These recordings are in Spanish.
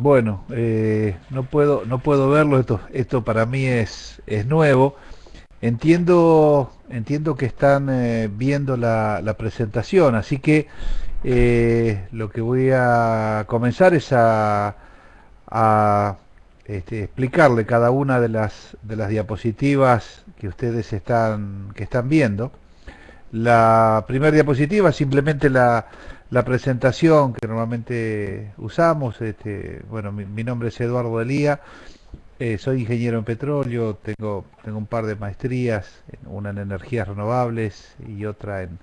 Bueno, eh, no puedo no puedo verlo. Esto esto para mí es es nuevo. Entiendo entiendo que están eh, viendo la, la, presentación, así que eh, lo que voy a comenzar es a, a este, explicarle cada una de las de las diapositivas que ustedes están que están viendo. La primera diapositiva simplemente la la presentación que normalmente usamos. Este, bueno, mi, mi nombre es Eduardo Elía, eh, soy ingeniero en petróleo, tengo, tengo un par de maestrías, una en energías renovables y otra en,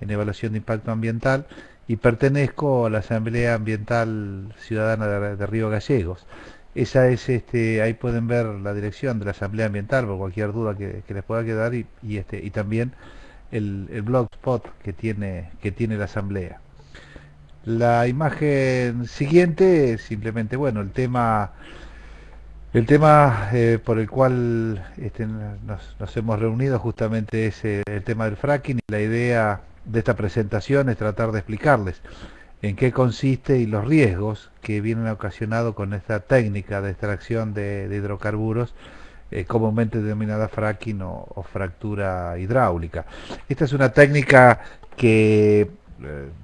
en evaluación de impacto ambiental y pertenezco a la Asamblea Ambiental Ciudadana de, Río Gallegos. Esa es, este, ahí pueden ver la dirección de la Asamblea Ambiental por cualquier duda que, les pueda quedar y, este, y también el, blogspot que tiene, que tiene la Asamblea. La imagen siguiente es simplemente, bueno, el tema el tema eh, por el cual este, nos, hemos reunido justamente es eh, el tema del fracking y la idea de esta presentación es tratar de explicarles en qué consiste y los riesgos que vienen ocasionados con esta técnica de extracción de hidrocarburos eh, comúnmente denominada fracking o, fractura hidráulica. Esta es una técnica que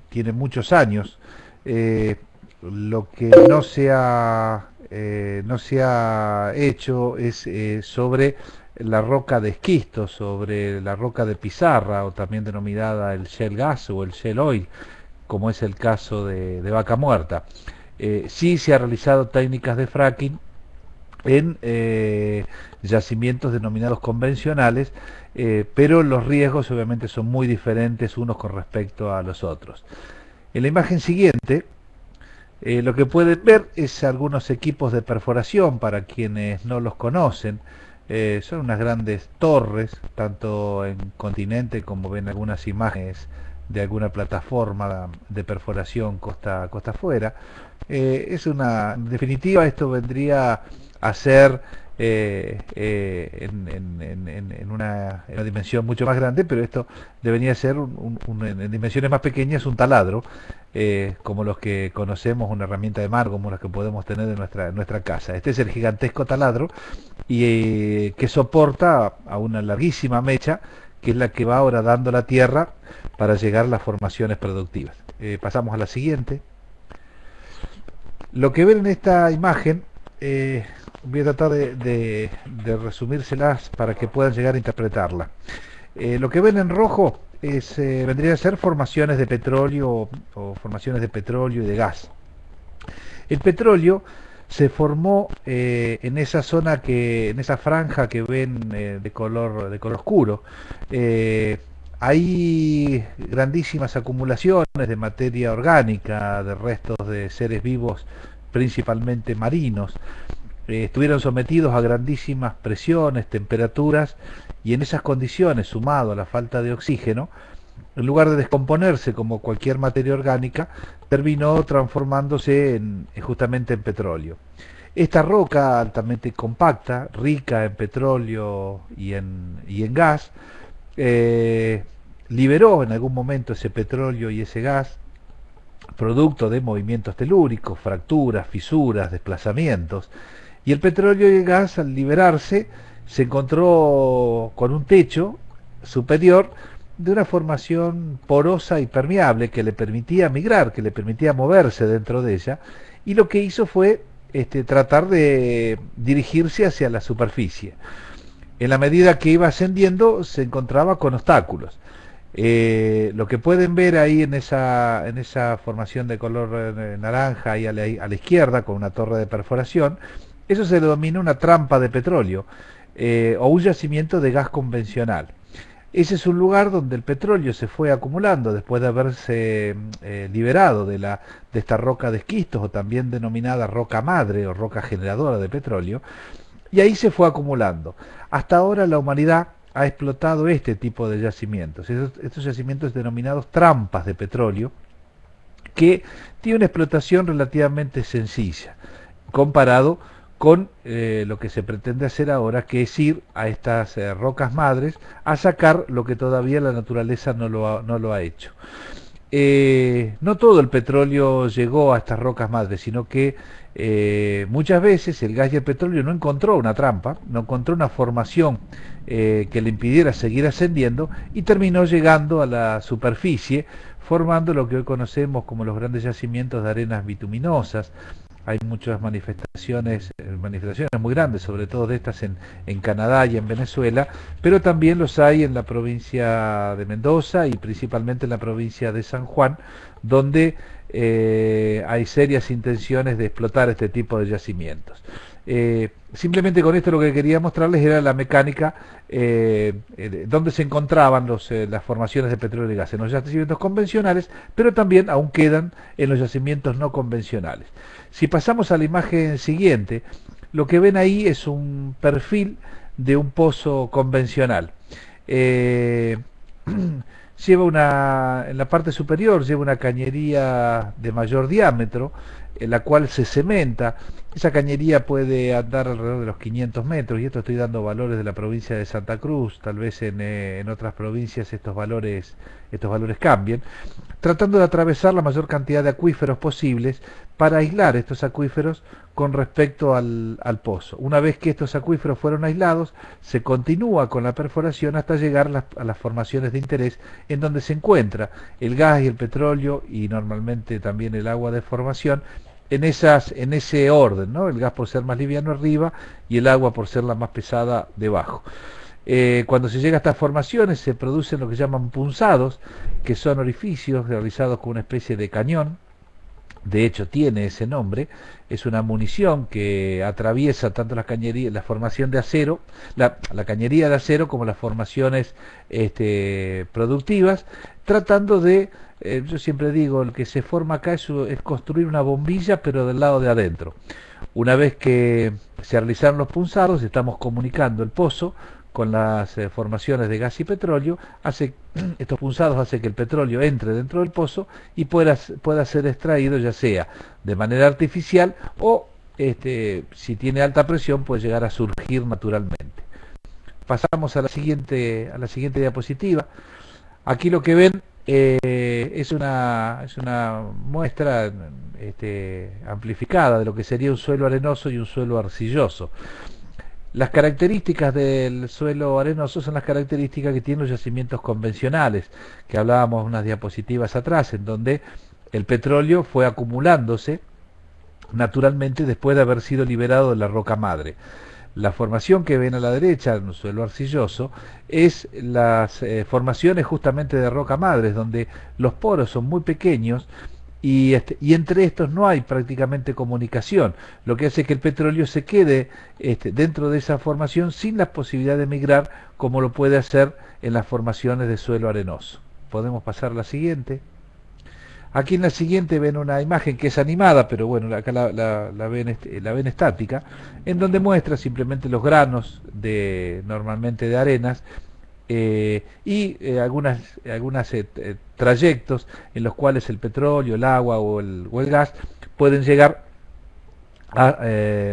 tiene muchos años. Eh, lo que no se ha, eh, no se ha hecho es eh, sobre la roca de esquisto, sobre la roca de pizarra, o también denominada el shell gas o el shell oil, como es el caso de, de vaca muerta. sí se ha realizado técnicas de fracking en eh, yacimientos denominados convencionales, eh, pero los riesgos obviamente son muy diferentes unos con respecto a los otros. En la imagen siguiente, eh, lo que pueden ver es algunos equipos de perforación para quienes no los conocen. Son unas grandes torres, tanto en continente como ven algunas imágenes de alguna plataforma de perforación costa costa afuera. Eh, es una, en definitiva, esto vendría a ser eh, eh, en, en, en, en, una, una, dimensión mucho más grande, pero esto debería ser en dimensiones más pequeñas un taladro, eh, como los que conocemos, una herramienta de mar, como las que podemos tener en nuestra, nuestra casa. Este es el gigantesco taladro y que soporta a una larguísima mecha, que es la que va ahora dando la tierra para llegar a las formaciones productivas. Eh, pasamos a la siguiente. Lo que ven en esta imagen eh, voy a tratar de, resumírselas para que puedan llegar a interpretarla. Eh, lo que ven en rojo es, vendría a ser formaciones de petróleo o formaciones de petróleo y de gas. El petróleo se formó eh, en esa zona que, en esa franja que ven eh, de color de color oscuro. Eh, hay grandísimas acumulaciones de materia orgánica, de restos de seres vivos, principalmente marinos, estuvieron sometidos a grandísimas presiones, temperaturas, y en esas condiciones, sumado a la falta de oxígeno, en lugar de descomponerse como cualquier materia orgánica, terminó transformándose en, justamente en petróleo. Esta roca altamente compacta, rica en petróleo y en, y en gas, eh, liberó en algún momento ese petróleo y ese gas, producto de movimientos telúricos, fracturas, fisuras, desplazamientos, y el petróleo y el gas al liberarse se encontró con un techo superior de una formación porosa y permeable que le permitía migrar, que le permitía moverse dentro de ella, y lo que hizo fue este, tratar de dirigirse hacia la superficie. En la medida que iba ascendiendo se encontraba con obstáculos. Eh, lo que pueden ver ahí en esa, en esa formación de color eh, naranja ahí a la, izquierda con una torre de perforación eso se denomina una trampa de petróleo eh, o un yacimiento de gas convencional. Ese es un lugar donde el petróleo se fue acumulando después de haberse eh, liberado de, la, de esta roca de esquistos o también denominada roca madre o roca generadora de petróleo y ahí se fue acumulando. Hasta ahora la humanidad ha explotado este tipo de yacimientos, estos, estos yacimientos denominados trampas de petróleo que tiene una explotación relativamente sencilla comparado con eh, lo que se pretende hacer ahora, que es ir a estas eh, rocas madres a sacar lo que todavía la naturaleza no lo ha, hecho. eh, no todo el petróleo llegó a estas rocas madres, sino que muchas veces el gas y el petróleo no encontró una trampa, no encontró una formación que le impidiera seguir ascendiendo y terminó llegando a la superficie, formando lo que hoy conocemos como los grandes yacimientos de arenas bituminosas, hay muchas manifestaciones, eh, manifestaciones muy grandes, sobre todo de estas en, en, Canadá y en Venezuela, pero también los hay en la provincia de Mendoza y principalmente en la provincia de San Juan, donde eh, hay serias intenciones de explotar este tipo de yacimientos. Eh, simplemente con esto lo que quería mostrarles era la mecánica eh, donde se encontraban los, las formaciones de petróleo y gas en los yacimientos convencionales, pero también aún quedan en los yacimientos no convencionales. Si pasamos a la imagen siguiente, lo que ven ahí es un perfil de un pozo convencional. lleva una, en la parte superior lleva una cañería de mayor diámetro, en la cual se cementa. Esa cañería puede andar alrededor de los 500 metros, y esto estoy dando valores de la provincia de Santa Cruz, tal vez en, eh, en otras provincias estos valores, estos valores cambien, tratando de atravesar la mayor cantidad de acuíferos posibles para aislar estos acuíferos con respecto al, al, pozo. Una vez que estos acuíferos fueron aislados, se continúa con la perforación hasta llegar a las, a las, formaciones de interés en donde se encuentra el gas y el petróleo y normalmente también el agua de formación en, esas, en ese orden, ¿no? el gas por ser más liviano arriba y el agua por ser la más pesada debajo. Eh, cuando se llega a estas formaciones se producen lo que llaman punzados, que son orificios realizados con una especie de cañón, de hecho tiene ese nombre, es una munición que atraviesa tanto la cañería, la formación de acero, la, la cañería de acero como las formaciones este, productivas, tratando de, eh, yo siempre digo, el que se forma acá es, es construir una bombilla pero del lado de adentro. Una vez que se realizaron los punzados, estamos comunicando el pozo con las eh, formaciones de gas y petróleo, hace, estos punzados hace que el petróleo entre dentro del pozo y pueda, pueda ser extraído ya sea de manera artificial o este, si tiene alta presión puede llegar a surgir naturalmente. Pasamos a la siguiente, a la siguiente diapositiva. Aquí lo que ven eh, es, una, es una muestra este, amplificada de lo que sería un suelo arenoso y un suelo arcilloso. Las características del suelo arenoso son las características que tienen los yacimientos convencionales, que hablábamos unas diapositivas atrás, en donde el petróleo fue acumulándose naturalmente después de haber sido liberado de la roca madre. La formación que ven a la derecha, en un suelo arcilloso, es las eh, formaciones justamente de roca madre, donde los poros son muy pequeños y, este, y, entre estos no hay prácticamente comunicación, lo que hace que el petróleo se quede este, dentro de esa formación sin la posibilidad de migrar como lo puede hacer en las formaciones de suelo arenoso. Podemos pasar a la siguiente. Aquí en la siguiente ven una imagen que es animada, pero bueno, acá la, la, la, ven, la ven estática, en donde muestra simplemente los granos de normalmente de arenas eh, y eh, algunas, eh, trayectos en los cuales el petróleo, el agua o el, o el gas pueden llegar a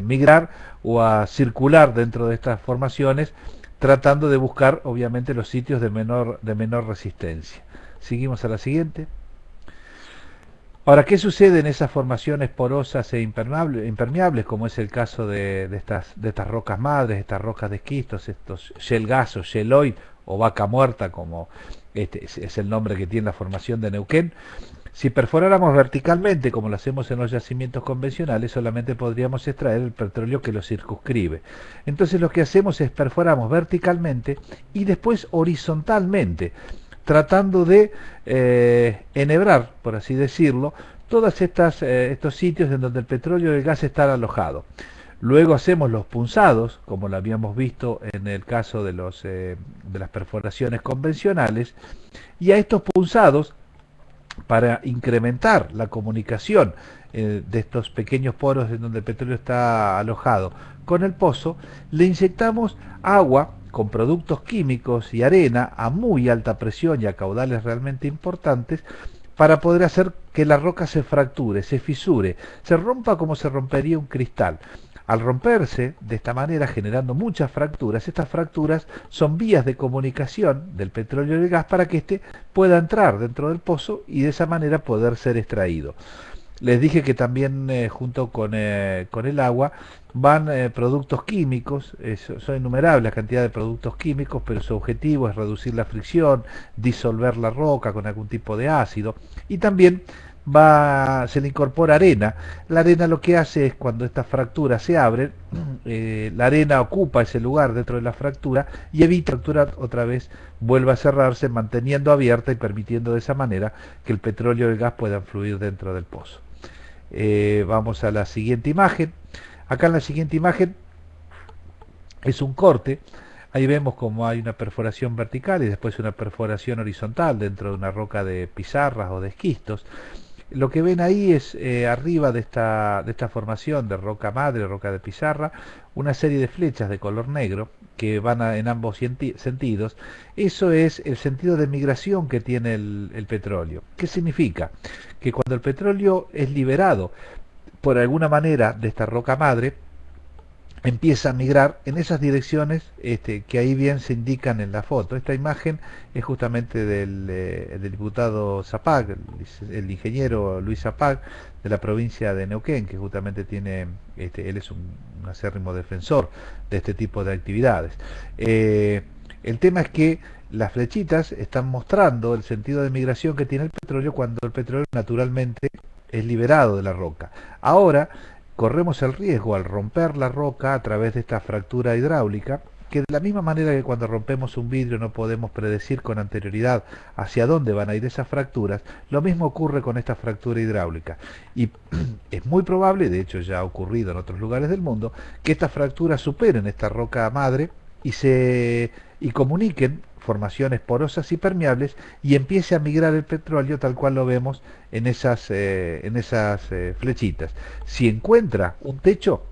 migrar o a circular dentro de estas formaciones tratando de buscar obviamente los sitios de menor, de menor resistencia. Seguimos a la siguiente. Ahora, ¿qué sucede en esas formaciones porosas e impermeables, como es el caso de, de, estas, de estas rocas madres, estas rocas de esquistos, estos shell gas o shelloid o vaca muerta, como este es el nombre que tiene la formación de Neuquén? Si perforáramos verticalmente, como lo hacemos en los yacimientos convencionales, solamente podríamos extraer el petróleo que lo circunscribe. Entonces lo que hacemos es perforamos verticalmente y después horizontalmente tratando de eh, enhebrar, por así decirlo, todos eh, estos sitios en donde el petróleo y el gas están alojados. Luego hacemos los punzados, como lo habíamos visto en el caso de, eh, las perforaciones convencionales, y a estos punzados, para incrementar la comunicación de estos pequeños poros en donde el petróleo está alojado con el pozo, le inyectamos agua con productos químicos y arena a muy alta presión y a caudales realmente importantes para poder hacer que la roca se fracture, se fisure, se rompa como se rompería un cristal. Al romperse de esta manera, generando muchas fracturas, estas fracturas son vías de comunicación del petróleo y el gas para que éste pueda entrar dentro del pozo y de esa manera poder ser extraído. Les dije que también eh, junto con, eh, con, el agua van eh, productos químicos, son innumerables la cantidad de productos químicos, pero su objetivo es reducir la fricción, disolver la roca con algún tipo de ácido y también va, se le incorpora arena. La arena lo que hace es cuando estas fracturas se abren, eh, la arena ocupa ese lugar dentro de la fractura y evita que la fractura otra vez vuelva a cerrarse, manteniendo abierta y permitiendo de esa manera que el petróleo y el gas puedan fluir dentro del pozo. Eh, vamos a la siguiente imagen. Acá en la siguiente imagen es un corte. Ahí vemos como hay una perforación vertical y después una perforación horizontal dentro de una roca de pizarras o de esquistos. Lo que ven ahí es eh, arriba de esta, de esta formación de roca madre, roca de pizarra, una serie de flechas de color negro que van en ambos sentidos. Eso es el sentido de migración que tiene el petróleo. ¿Qué significa? Que cuando el petróleo es liberado por alguna manera de esta roca madre, empieza a migrar en esas direcciones este, que ahí bien se indican en la foto. Esta imagen es justamente del, eh, diputado Zapag, el, ingeniero Luis Zapag, de la provincia de Neuquén, que justamente tiene, este, él es un, acérrimo defensor de este tipo de actividades. Eh, el tema es que las flechitas están mostrando el sentido de migración que tiene el petróleo cuando el petróleo naturalmente es liberado de la roca. Ahora, corremos el riesgo al romper la roca a través de esta fractura hidráulica, que de la misma manera que cuando rompemos un vidrio no podemos predecir con anterioridad hacia dónde van a ir esas fracturas, lo mismo ocurre con esta fractura hidráulica. Y es muy probable, de hecho ya ha ocurrido en otros lugares del mundo, que estas fracturas superen esta roca madre y se y comuniquen formaciones porosas y permeables y empiece a migrar el petróleo tal cual lo vemos en esas, eh, en esas eh, flechitas. Si encuentra un techo,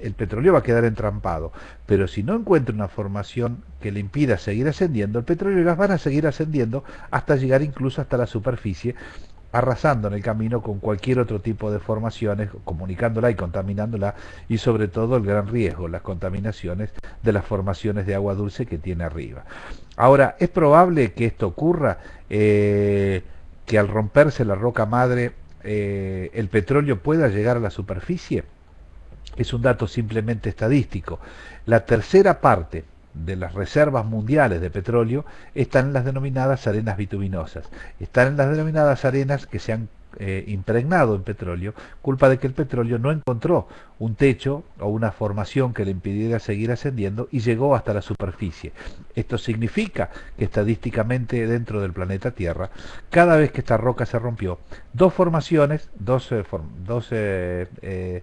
el petróleo va a quedar entrampado, pero si no encuentra una formación que le impida seguir ascendiendo, el petróleo y gas van a seguir ascendiendo hasta llegar incluso hasta la superficie arrasando en el camino con cualquier otro tipo de formaciones, comunicándola y contaminándola, y sobre todo el gran riesgo, las contaminaciones de las formaciones de agua dulce que tiene arriba. Ahora, ¿es probable que esto ocurra? Eh, que al romperse la roca madre eh, el petróleo pueda llegar a la superficie? Es un dato simplemente estadístico. La tercera parte de las reservas mundiales de petróleo están en las denominadas arenas bituminosas. Están en las denominadas arenas que se han eh, impregnado en petróleo, culpa de que el petróleo no encontró un techo o una formación que le impidiera seguir ascendiendo y llegó hasta la superficie. Esto significa que estadísticamente dentro del planeta Tierra, cada vez que esta roca se rompió, dos formaciones, dos, dos eh,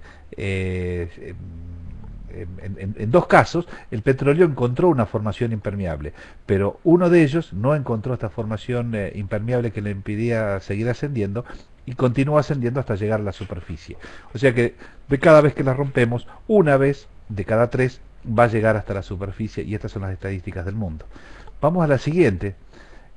en, dos casos, el petróleo encontró una formación impermeable, pero uno de ellos no encontró esta formación eh, impermeable que le impidía seguir ascendiendo y continuó ascendiendo hasta llegar a la superficie. O sea que de cada vez que la rompemos, una vez de cada tres va a llegar hasta la superficie y estas son las estadísticas del mundo. Vamos a la siguiente.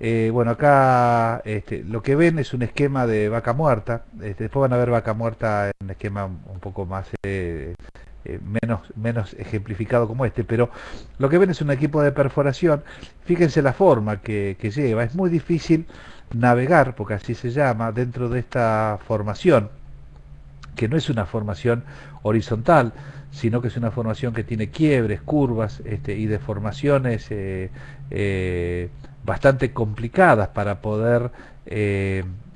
Eh, bueno, acá este, lo que ven es un esquema de vaca muerta. Este, después van a ver vaca muerta en un esquema un poco más eh, eh, menos, menos ejemplificado como este, pero lo que ven es un equipo de perforación. Fíjense la forma que, lleva. Es muy difícil navegar, porque así se llama, dentro de esta formación, que no es una formación horizontal, sino que es una formación que tiene quiebres, curvas este, y deformaciones eh, eh, bastante complicadas para poder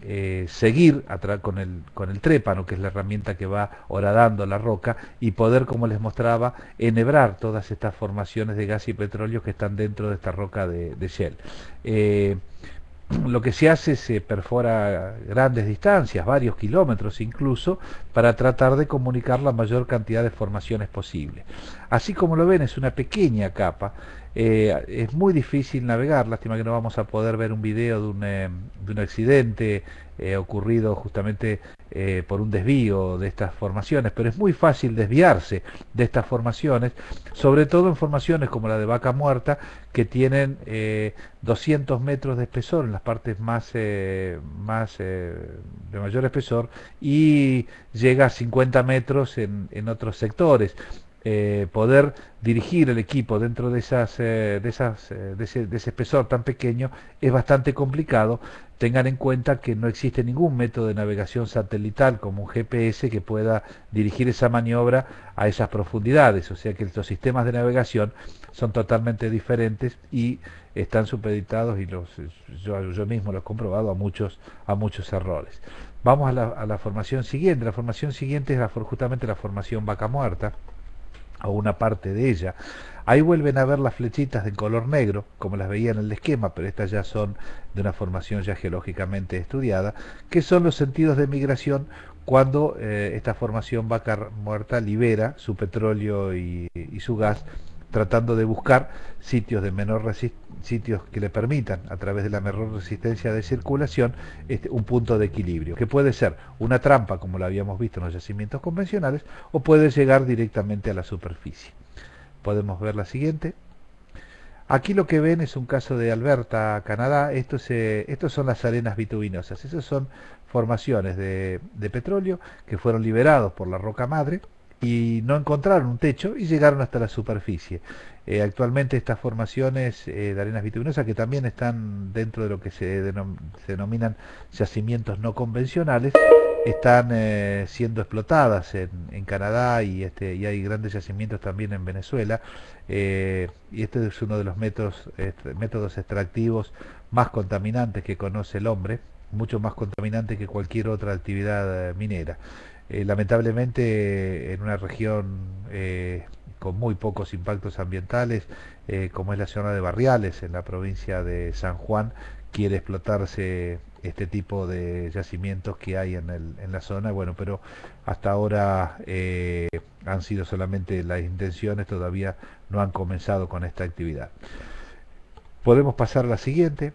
eh, seguir con el, con el trépano, que es la herramienta que va horadando la roca, y poder, como les mostraba, enhebrar todas estas formaciones de gas y petróleo que están dentro de esta roca de, Shell. Eh, lo que se hace se perfora grandes distancias, varios kilómetros incluso, para tratar de comunicar la mayor cantidad de formaciones posible. Así como lo ven, es una pequeña capa Eh, es muy difícil navegar, lástima que no vamos a poder ver un video de un, eh, de un accidente eh, ocurrido justamente por un desvío de estas formaciones, pero es muy fácil desviarse de estas formaciones, sobre todo en formaciones como la de Vaca Muerta, que tienen 200 metros de espesor en las partes más, más de mayor espesor y llega a 50 metros en, en otros sectores. Eh, poder dirigir el equipo dentro de, esas, eh, de, esas, eh, de, ese, de, ese, espesor tan pequeño es bastante complicado. Tengan en cuenta que no existe ningún método de navegación satelital como un GPS que pueda dirigir esa maniobra a esas profundidades. O sea que estos sistemas de navegación son totalmente diferentes y están supeditados, y los, yo, yo mismo lo he comprobado, a muchos, a muchos errores. Vamos a la, a la formación siguiente. La formación siguiente es justamente la formación vaca muerta o una parte de ella. Ahí vuelven a ver las flechitas de color negro, como las veían en el esquema, pero estas ya son de una formación ya geológicamente estudiada, que son los sentidos de migración cuando eh, esta formación vaca muerta libera su petróleo y, y su gas tratando de buscar sitios de menor sitios que le permitan a través de la menor resistencia de circulación este, un punto de equilibrio que puede ser una trampa como lo habíamos visto en los yacimientos convencionales o puede llegar directamente a la superficie podemos ver la siguiente Aquí lo que ven es un caso de Alberta, Canadá. Esto estos son las arenas bituminosas. Esas son formaciones de, de petróleo que fueron liberados por la roca madre y no encontraron un techo y llegaron hasta la superficie. Eh, actualmente estas formaciones eh, de arenas bituminosas que también están dentro de lo que se, denominan yacimientos no convencionales están eh, siendo explotadas en, en Canadá y, este, y hay grandes yacimientos también en Venezuela y este es uno de los métodos, métodos extractivos más contaminantes que conoce el hombre, mucho más contaminante que cualquier otra actividad minera. Eh, lamentablemente en una región eh, con muy pocos impactos ambientales, eh, como es la zona de Barriales, en la provincia de San Juan, quiere explotarse este tipo de yacimientos que hay en, el, en la zona, bueno, pero hasta ahora han sido solamente las intenciones, todavía no han comenzado con esta actividad. Podemos pasar a la siguiente.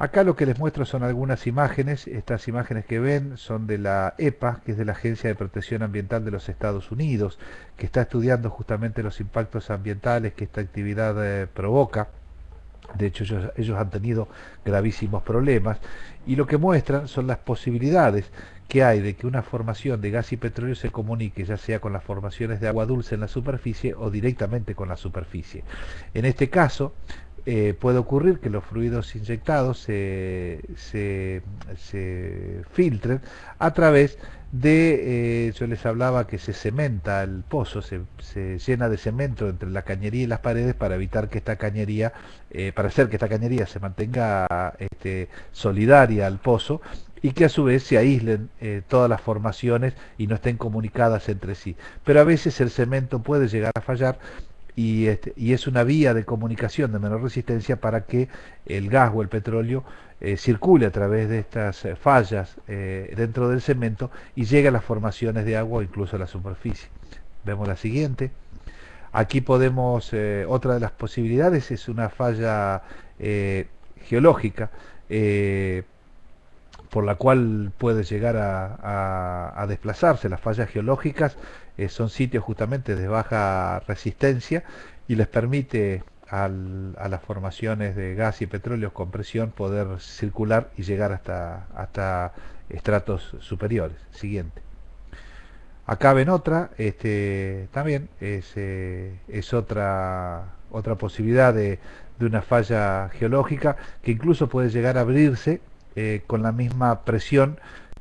Acá lo que les muestro son algunas imágenes, estas imágenes que ven son de la EPA, que es de la Agencia de Protección Ambiental de los Estados Unidos, que está estudiando justamente los impactos ambientales que esta actividad eh, provoca. De hecho, ellos, han tenido gravísimos problemas y lo que muestran son las posibilidades que hay de que una formación de gas y petróleo se comunique ya sea con las formaciones de agua dulce en la superficie o directamente con la superficie. En este caso, eh, puede ocurrir que los fluidos inyectados se, se, filtren a través de, eh, yo les hablaba que se cementa el pozo, se, llena de cemento entre la cañería y las paredes para evitar que esta cañería, eh, para hacer que esta cañería se mantenga este, solidaria al pozo y que a su vez se aíslen todas las formaciones y no estén comunicadas entre sí. Pero a veces el cemento puede llegar a fallar y, este, y, es una vía de comunicación de menor resistencia para que el gas o el petróleo eh, circule a través de estas eh, fallas eh, dentro del cemento y llegue a las formaciones de agua o incluso a la superficie. Vemos la siguiente. Aquí podemos, otra de las posibilidades es una falla geológica por la cual puede llegar a, desplazarse. Las fallas geológicas eh, son sitios justamente de baja resistencia y les permite a las formaciones de gas y petróleo con presión poder circular y llegar hasta, hasta estratos superiores. Siguiente. Acá ven otra, este, también es, eh, es otra, otra posibilidad de, de una falla geológica que incluso puede llegar a abrirse eh, con la misma presión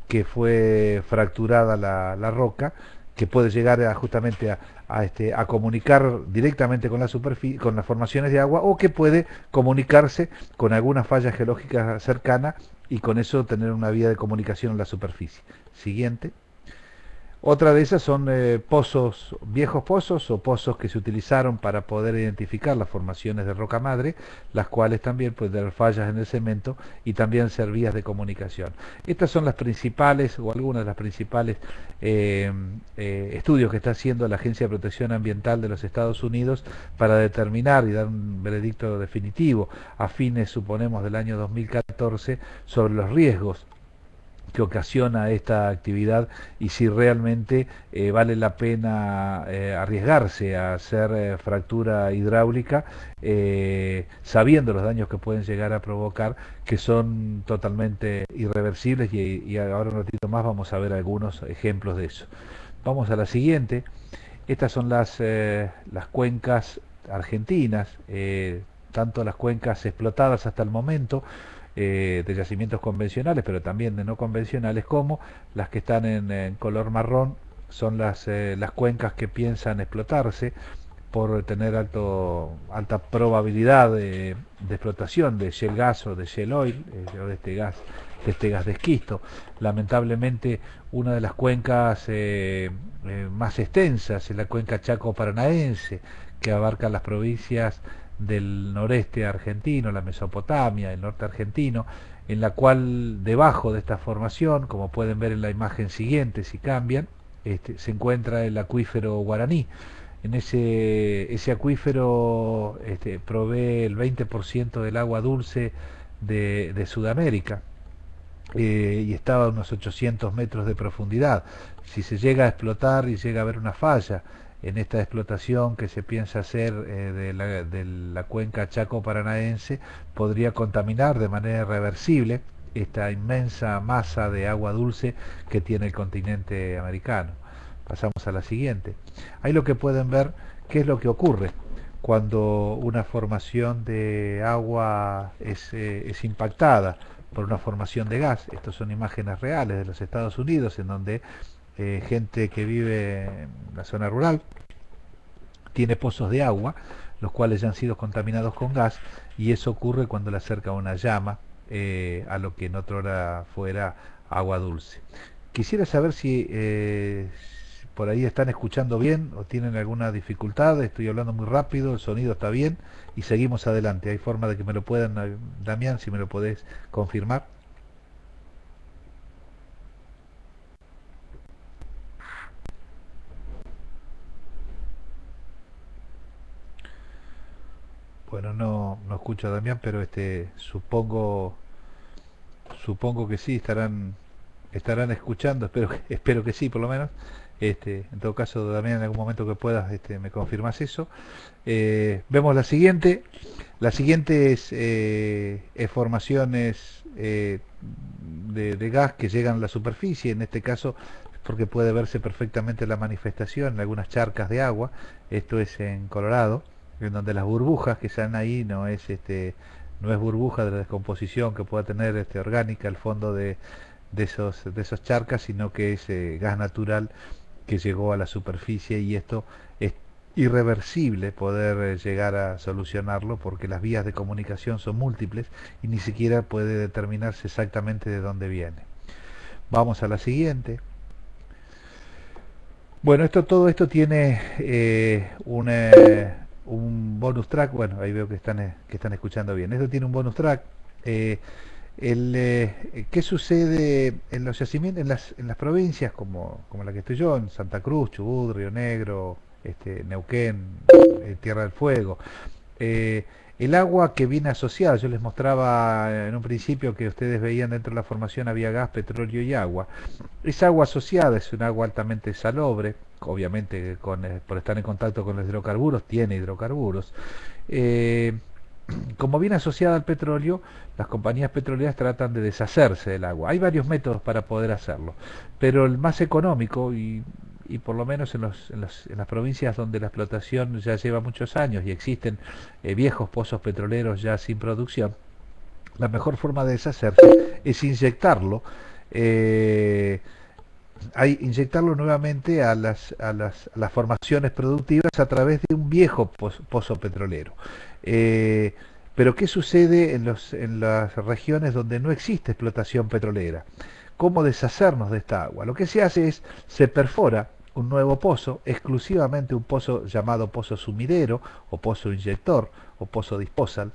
que fue fracturada la, la roca, que puede llegar a, justamente a, este, a comunicar directamente con la con las formaciones de agua, o que puede comunicarse con alguna falla geológica cercana y con eso tener una vía de comunicación en la superficie. Siguiente. Otra de esas son eh, pozos, viejos pozos o pozos que se utilizaron para poder identificar las formaciones de roca madre, las cuales también pueden tener fallas en el cemento y también ser vías de comunicación. Estas son las principales o algunas de las principales eh, eh, estudios que está haciendo la Agencia de Protección Ambiental de los Estados Unidos para determinar y dar un veredicto definitivo a fines, suponemos, del año 2014 sobre los riesgos que ocasiona esta actividad y si realmente eh, vale la pena eh, arriesgarse a hacer eh, fractura hidráulica sabiendo los daños que pueden llegar a provocar que son totalmente irreversibles y, y, ahora un ratito más vamos a ver algunos ejemplos de eso. Vamos a la siguiente. Estas son las, las cuencas argentinas, tanto las cuencas explotadas hasta el momento eh, de yacimientos convencionales, pero también de no convencionales, como las que están en, color marrón, son las, eh, las cuencas que piensan explotarse por tener alto, alta probabilidad de, explotación de shell gas o de shell oil, eh, o de este gas de este gas de esquisto. Lamentablemente, una de las cuencas más extensas es la cuenca Chaco Paranaense, que abarca las provincias del noreste argentino, la Mesopotamia, el norte argentino, en la cual debajo de esta formación, como pueden ver en la imagen siguiente, si cambian, este, se encuentra el acuífero guaraní. En ese, ese acuífero este, provee el 20% del agua dulce de, Sudamérica eh, y estaba a unos 800 metros de profundidad. Si se llega a explotar y llega a haber una falla en esta explotación que se piensa hacer eh, de, la, de, la, cuenca Chaco Paranaense podría contaminar de manera irreversible esta inmensa masa de agua dulce que tiene el continente americano. Pasamos a la siguiente. Ahí lo que pueden ver qué es lo que ocurre cuando una formación de agua es, eh, es impactada por una formación de gas. Estas son imágenes reales de los Estados Unidos en donde eh, gente que vive en la zona rural, tiene pozos de agua, los cuales ya han sido contaminados con gas, y eso ocurre cuando le acerca una llama eh, a lo que en otra hora fuera agua dulce. Quisiera saber si eh, por ahí están escuchando bien o tienen alguna dificultad, estoy hablando muy rápido, el sonido está bien y seguimos adelante. ¿Hay forma de que me lo puedan, Damián, si me lo podés confirmar? Bueno, no, no escucho a Damián, pero este supongo supongo que sí estarán estarán escuchando, espero que, espero que sí por lo menos. Este, en todo caso, Damián, en algún momento que puedas, este, me confirmas eso. Eh, vemos la siguiente. La siguiente es, eh, formaciones eh, de, de, gas que llegan a la superficie, en este caso porque puede verse perfectamente la manifestación en algunas charcas de agua. Esto es en Colorado en donde las burbujas que están ahí no es este no es burbuja de la descomposición que pueda tener este orgánica el fondo de, de esos de esos charcas sino que es eh, gas natural que llegó a la superficie y esto es irreversible poder eh, llegar a solucionarlo porque las vías de comunicación son múltiples y ni siquiera puede determinarse exactamente de dónde viene. Vamos a la siguiente. Bueno esto todo esto tiene eh, una un bonus track, bueno, ahí veo que están, eh, que están escuchando bien. Esto tiene un bonus track. Eh, el, eh, ¿Qué sucede en los yacimientos, en las, en las provincias como, como la que estoy yo, en Santa Cruz, Chubut, Río Negro, este, Neuquén, Tierra del Fuego? El agua que viene asociada, yo les mostraba en un principio que ustedes veían dentro de la formación había gas, petróleo y agua. Esa agua asociada es un agua altamente salobre, obviamente con, eh, por estar en contacto con los hidrocarburos, tiene hidrocarburos. Eh, como viene asociada al petróleo, las compañías petroleras tratan de deshacerse del agua. Hay varios métodos para poder hacerlo, pero el más económico y, y por lo menos en, los, en, en, las provincias donde la explotación ya lleva muchos años y existen eh, viejos pozos petroleros ya sin producción, la mejor forma de deshacerse es inyectarlo eh, hay inyectarlo nuevamente a las, a las, las, formaciones productivas a través de un viejo pozo, petrolero. Eh, pero ¿qué sucede en, los, en las regiones donde no existe explotación petrolera? cómo deshacernos de esta agua. Lo que se hace es, se perfora un nuevo pozo, exclusivamente un pozo llamado pozo sumidero o pozo inyector o pozo disposal,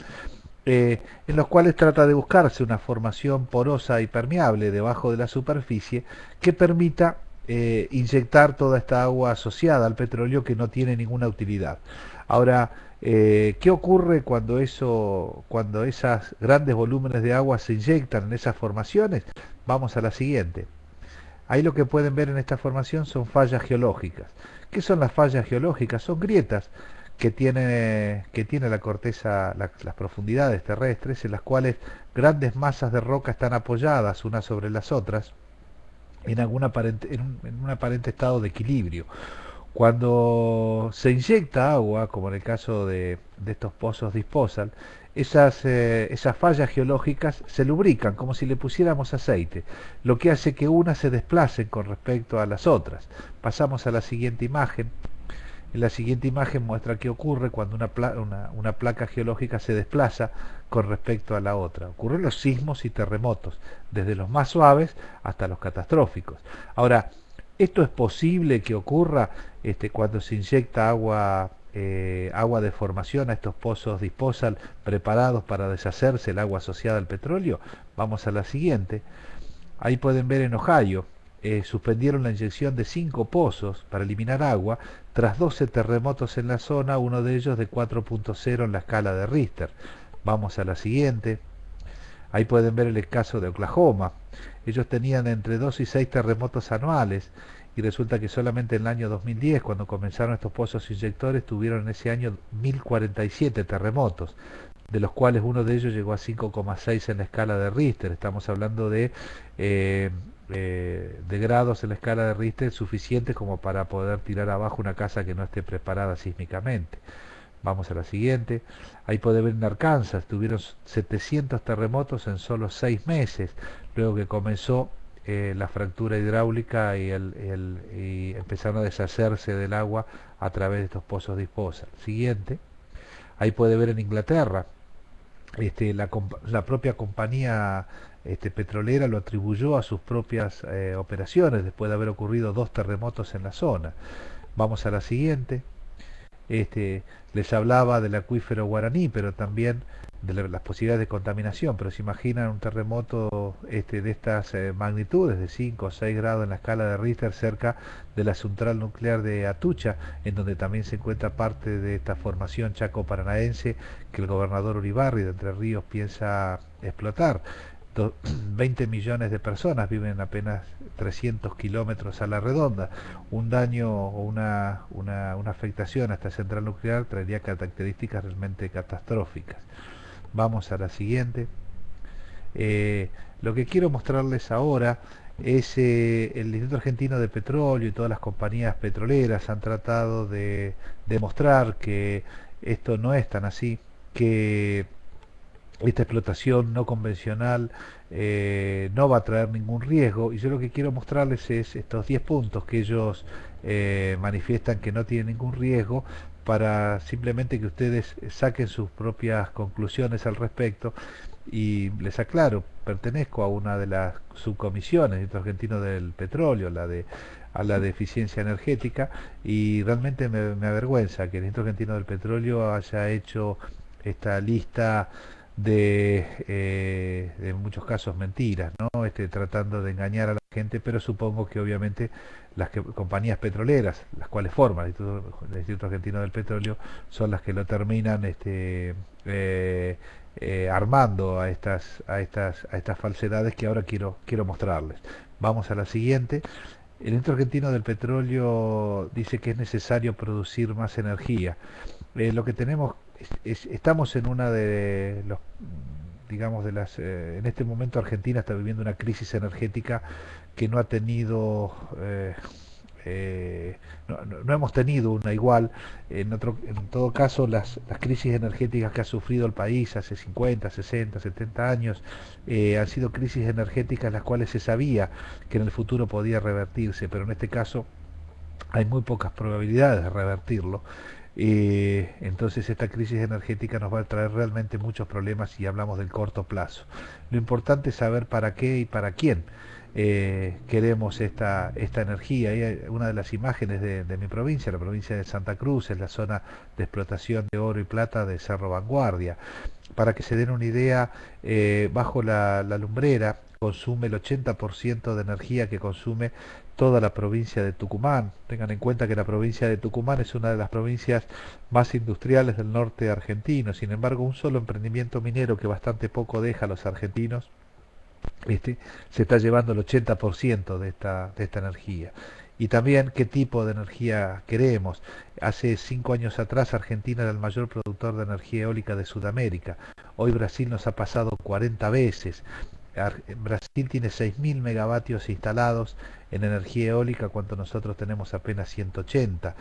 eh, en los cuales trata de buscarse una formación porosa y permeable debajo de la superficie que permita eh, inyectar toda esta agua asociada al petróleo que no tiene ninguna utilidad. Ahora, eh, ¿qué ocurre cuando, eso, cuando esos grandes volúmenes de agua se inyectan en esas formaciones? Vamos a la siguiente. Ahí lo que pueden ver en esta formación son fallas geológicas. ¿Qué son las fallas geológicas? Son grietas que tiene, que tiene la corteza, las profundidades terrestres, en las cuales grandes masas de roca están apoyadas unas sobre las otras en, algún aparente, en, un, aparente estado de equilibrio. Cuando se inyecta agua, como en el caso de, estos pozos disposal, esas, eh, esas fallas geológicas se lubrican como si le pusiéramos aceite, lo que hace que unas se desplacen con respecto a las otras. Pasamos a la siguiente imagen. En la siguiente imagen muestra qué ocurre cuando una, una, placa geológica se desplaza con respecto a la otra. Ocurren los sismos y terremotos, desde los más suaves hasta los catastróficos. Ahora, esto es posible que ocurra este, cuando se inyecta agua, eh, agua de formación a estos pozos disposal preparados para deshacerse el agua asociada al petróleo. Vamos a la siguiente. Ahí pueden ver en Ohio, eh, suspendieron la inyección de cinco pozos para eliminar agua tras 12 terremotos en la zona, uno de ellos de 4.0 en la escala de Richter. Vamos a la siguiente. Ahí pueden ver el caso de Oklahoma. Ellos tenían entre 2 y 6 terremotos anuales y resulta que solamente en el año 2010, cuando comenzaron estos pozos inyectores, tuvieron en ese año 1047 terremotos, de los cuales uno de ellos llegó a 5,6 en la escala de Richter. Estamos hablando de eh, eh, de grados en la escala de Richter suficientes como para poder tirar abajo una casa que no esté preparada sísmicamente. Vamos a la siguiente. Ahí puede ver en Arkansas, tuvieron 700 terremotos en solo 6 meses, luego que comenzó eh, la fractura hidráulica y, el, y, empezaron a deshacerse del agua a través de estos pozos disposal. Siguiente. Ahí puede ver en Inglaterra, este, la, la propia compañía este, petrolera lo atribuyó a sus propias eh, operaciones después de haber ocurrido dos terremotos en la zona. Vamos a la siguiente. Este, les hablaba del acuífero guaraní, pero también de las posibilidades de contaminación, pero se imaginan un terremoto este, de estas eh, magnitudes, de 5 o 6 grados en la escala de Richter, cerca de la central nuclear de Atucha, en donde también se encuentra parte de esta formación chaco-paranaense que el gobernador Uribarri de Entre Ríos piensa explotar. 20 millones de personas viven apenas 300 kilómetros a la redonda. Un daño o una, una, afectación a esta central nuclear traería características realmente catastróficas. Vamos a la siguiente. Eh, lo que quiero mostrarles ahora es eh, el Instituto Argentino de Petróleo y todas las compañías petroleras han tratado de demostrar que esto no es tan así, que esta explotación no convencional eh, no va a traer ningún riesgo. Y yo lo que quiero mostrarles es estos 10 puntos que ellos eh, manifiestan que no tienen ningún riesgo para simplemente que ustedes saquen sus propias conclusiones al respecto. Y les aclaro, pertenezco a una de las subcomisiones del argentino del petróleo, la de a la de eficiencia energética y realmente me, me avergüenza que el Instituto Argentino del Petróleo haya hecho esta lista de, eh, en muchos casos mentiras, ¿no? Este, tratando de engañar a la gente, pero supongo que obviamente las compañías petroleras, las cuales forman el Instituto, Argentino del Petróleo, son las que lo terminan este, eh, eh, armando a estas, a, estas, a estas falsedades que ahora quiero, quiero mostrarles. Vamos a la siguiente. El Instituto Argentino del Petróleo dice que es necesario producir más energía. lo que tenemos estamos en una de los digamos de las eh, en este momento Argentina está viviendo una crisis energética que no ha tenido eh, eh, no, hemos tenido una igual. En otro en todo caso las, las, crisis energéticas que ha sufrido el país hace 50 60 70 años han sido crisis energéticas las cuales se sabía que en el futuro podía revertirse pero en este caso hay muy pocas probabilidades de revertirlo entonces esta crisis energética nos va a traer realmente muchos problemas si hablamos del corto plazo. Lo importante es saber para qué y para quién. eh, queremos esta, esta energía. Y una de las imágenes de, mi provincia, la provincia de Santa Cruz, es la zona de explotación de oro y plata de Cerro Vanguardia. Para que se den una idea, eh, bajo la, la lumbrera consume el 80% de energía que consume toda la provincia de Tucumán. Tengan en cuenta que la provincia de Tucumán es una de las provincias más industriales del norte argentino. Sin embargo, un solo emprendimiento minero que bastante poco deja a los argentinos este, se está llevando el 80% de esta, de esta energía. Y también qué tipo de energía queremos. Hace cinco años atrás Argentina era el mayor productor de energía eólica de Sudamérica. Hoy Brasil nos ha pasado 40 veces. Brasil tiene 6.000 megavatios instalados en energía eólica cuando nosotros tenemos apenas 180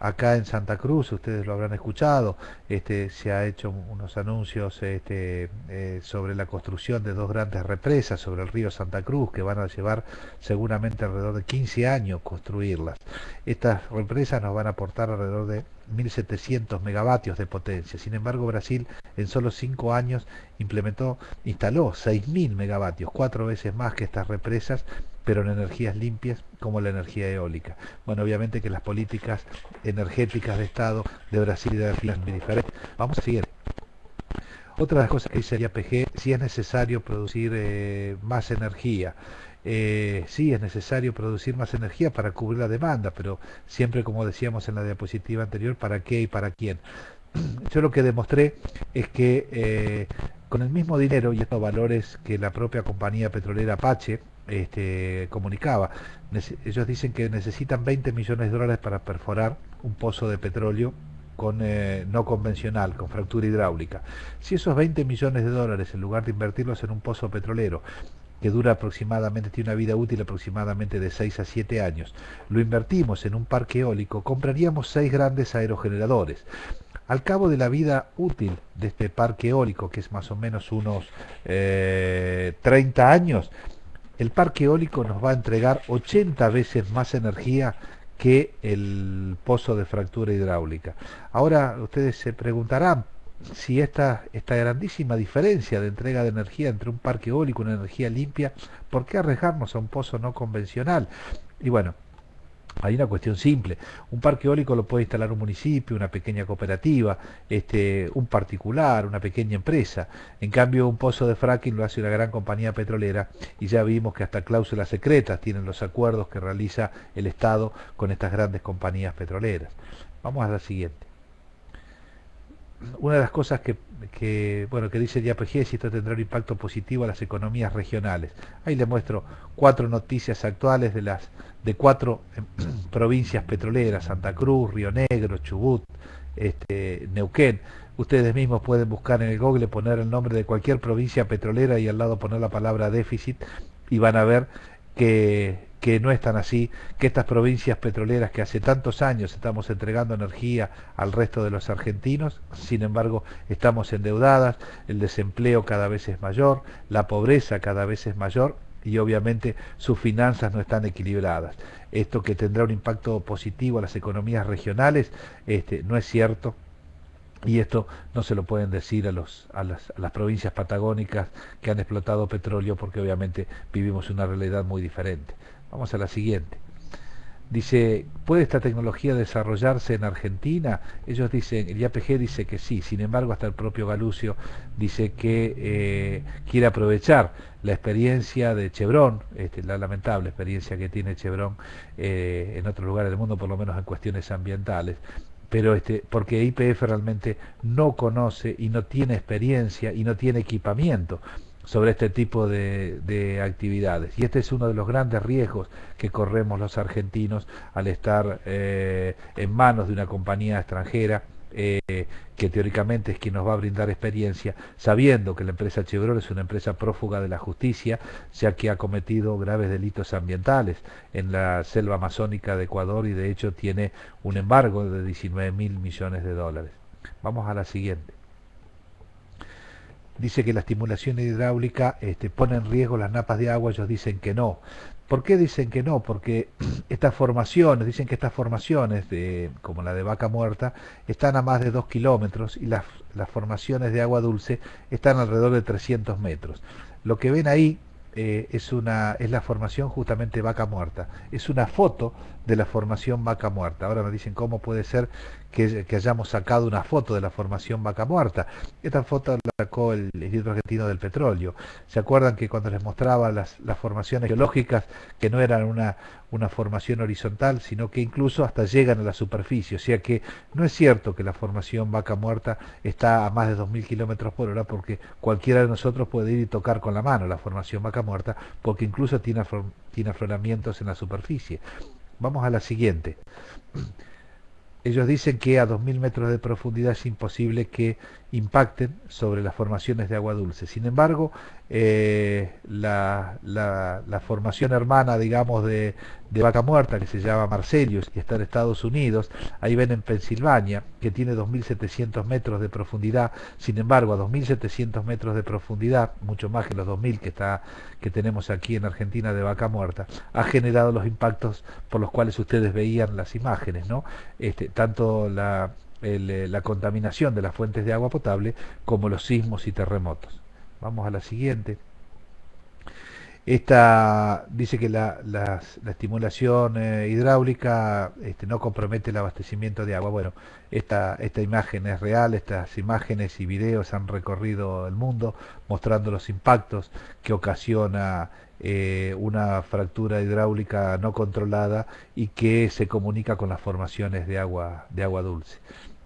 acá en Santa Cruz, ustedes lo habrán escuchado, este, se ha hecho unos anuncios este, eh, sobre la construcción de dos grandes represas sobre el río Santa Cruz que van a llevar seguramente alrededor de 15 años construirlas. Estas represas nos van a aportar alrededor de 1.700 megavatios de potencia. Sin embargo, Brasil en solo 5 años implementó, instaló 6.000 megavatios, cuatro veces más que estas represas, pero en energías limpias como la energía eólica. Bueno, obviamente que las políticas energéticas de Estado de Brasil y de Argentina son muy diferentes. Vamos a seguir. Otra de las cosas que dice el IAPG, si es necesario producir eh, más energía. Eh, sí, es necesario producir más energía para cubrir la demanda, pero siempre, como decíamos en la diapositiva anterior, ¿para qué y para quién? Yo lo que demostré es que eh, con el mismo dinero y estos valores que la propia compañía petrolera Apache, este, comunicaba. ellos dicen que necesitan 20 millones de dólares para perforar un pozo de petróleo con, eh, no convencional, con fractura hidráulica. Si esos 20 millones de dólares, en lugar de invertirlos en un pozo petrolero, que dura aproximadamente, tiene una vida útil aproximadamente de 6 a 7 años, lo invertimos en un parque eólico, compraríamos 6 grandes aerogeneradores. Al cabo de la vida útil de este parque eólico, que es más o menos unos 30 eh, años, el parque eólico nos va a entregar 80 veces más energía que el pozo de fractura hidráulica. Ahora ustedes se preguntarán si esta, esta grandísima diferencia de entrega de energía entre un parque eólico y una energía limpia, ¿por qué arriesgarnos a un pozo no convencional? Y bueno, hay una cuestión simple. Un parque eólico lo puede instalar un municipio, una pequeña cooperativa, este, un particular, una pequeña empresa. En cambio, un pozo de fracking lo hace una gran compañía petrolera y ya vimos que hasta cláusulas secretas tienen los acuerdos que realiza el Estado con estas grandes compañías petroleras. Vamos a la siguiente una de las cosas que, bueno, que dice IAPG es esto tendrá un impacto positivo a las economías regionales. Ahí le muestro cuatro noticias actuales de las de cuatro em, provincias petroleras, Santa Cruz, Río Negro, Chubut, este, Neuquén. Ustedes mismos pueden buscar en el Google, poner el nombre de cualquier provincia petrolera y al lado poner la palabra déficit y van a ver que que no es tan así, que estas provincias petroleras que hace tantos años estamos entregando energía al resto de los argentinos, sin embargo estamos endeudadas, el desempleo cada vez es mayor, la pobreza cada vez es mayor y obviamente sus finanzas no están equilibradas. Esto que tendrá un impacto positivo a las economías regionales este, no es cierto, y esto no se lo pueden decir a, los, a, las, a las provincias patagónicas que han explotado petróleo porque obviamente vivimos una realidad muy diferente. Vamos a la siguiente. Dice, ¿puede esta tecnología desarrollarse en Argentina? Ellos dicen, el IAPG dice que sí, sin embargo hasta el propio Galucio dice que eh, quiere aprovechar la experiencia de Chevron, este, la lamentable experiencia que tiene Chevron eh, en otros lugares del mundo, por lo menos en cuestiones ambientales, pero este, porque IPF realmente no conoce y no tiene experiencia y no tiene equipamiento sobre este tipo de, actividades. Y este es uno de los grandes riesgos que corremos los argentinos al estar eh, en manos de una compañía extranjera eh, que teóricamente es quien nos va a brindar experiencia, sabiendo que la empresa Chevron es una empresa prófuga de la justicia, ya que ha cometido graves delitos ambientales en la selva amazónica de Ecuador y de hecho tiene un embargo de 19 mil millones de dólares. Vamos a la siguiente dice que la estimulación hidráulica este, pone en riesgo las napas de agua, ellos dicen que no. ¿Por qué dicen que no? Porque estas formaciones, dicen que estas formaciones, de, como la de vaca muerta, están a más de 2 kilómetros y las, las formaciones de agua dulce están alrededor de 300 metros. Lo que ven ahí eh, es, una, es la formación justamente vaca muerta. Es una foto de la formación vaca muerta. Ahora me dicen cómo puede ser que, hayamos sacado una foto de la formación vaca muerta. Esta foto la sacó el Instituto Argentino del Petróleo. ¿Se acuerdan que cuando les mostraba las, formaciones geológicas, que no eran una, una formación horizontal, sino que incluso hasta llegan a la superficie? O sea que no es cierto que la formación vaca muerta está a más de 2.000 kilómetros por hora, porque cualquiera de nosotros puede ir y tocar con la mano la formación vaca muerta, porque incluso tiene afloramientos en la superficie. Vamos a la siguiente. Ellos dicen que a 2.000 metros de profundidad es imposible que impacten sobre las formaciones de agua dulce. Sin embargo, eh, la, formación hermana, digamos, de, Vaca Muerta, que se llama Marcelius y está en Estados Unidos, ahí ven en Pensilvania, que tiene 2.700 metros de profundidad. Sin embargo, a 2.700 metros de profundidad, mucho más que los 2.000 que, está, que tenemos aquí en Argentina de Vaca Muerta, ha generado los impactos por los cuales ustedes veían las imágenes, ¿no? Este, tanto la eh, la contaminación de las fuentes de agua potable como los sismos y terremotos. Vamos a la siguiente. Esta dice que la, estimulación eh, hidráulica este, no compromete el abastecimiento de agua. Bueno, esta, esta imagen es real, estas imágenes y videos han recorrido el mundo mostrando los impactos que ocasiona eh, una fractura hidráulica no controlada y que se comunica con las formaciones de agua, de agua dulce.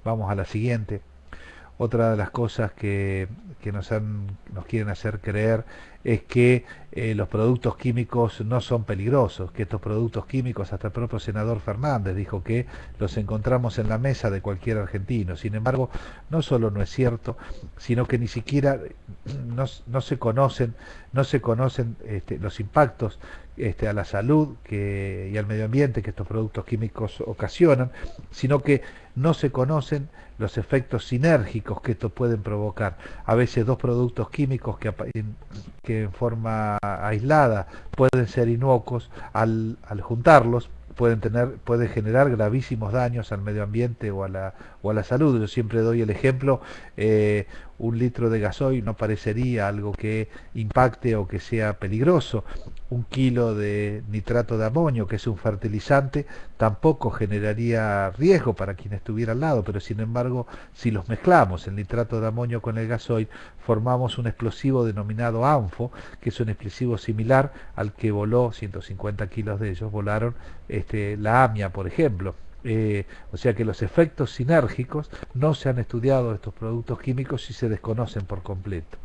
Vamos a la siguiente. Otra de las cosas que, nos, nos quieren hacer creer es que eh, los productos químicos no son peligrosos, que estos productos químicos, hasta el propio senador Fernández dijo que los encontramos en la mesa de cualquier argentino. Sin embargo, no solo no es cierto, sino que ni siquiera no, se conocen, no se conocen este, los impactos este, a la salud que, y al medio ambiente que estos productos químicos ocasionan, sino que no se conocen los efectos sinérgicos que estos pueden provocar. A veces dos productos químicos que, que en forma aislada pueden ser inocuos, al, al juntarlos pueden tener pueden generar gravísimos daños al medio ambiente o a la o a la salud yo siempre doy el ejemplo eh, un litro de gasoil no parecería algo que impacte o que sea peligroso un kilo de nitrato de amonio que es un fertilizante tampoco generaría riesgo para quien estuviera al lado pero sin embargo si los mezclamos el nitrato de amonio con el gasoil formamos un explosivo denominado ANFO que es un explosivo similar al que voló 150 kilos de ellos volaron este, la AMIA, por ejemplo. Eh, o sea que los efectos sinérgicos no se han estudiado estos productos químicos y se desconocen por completo.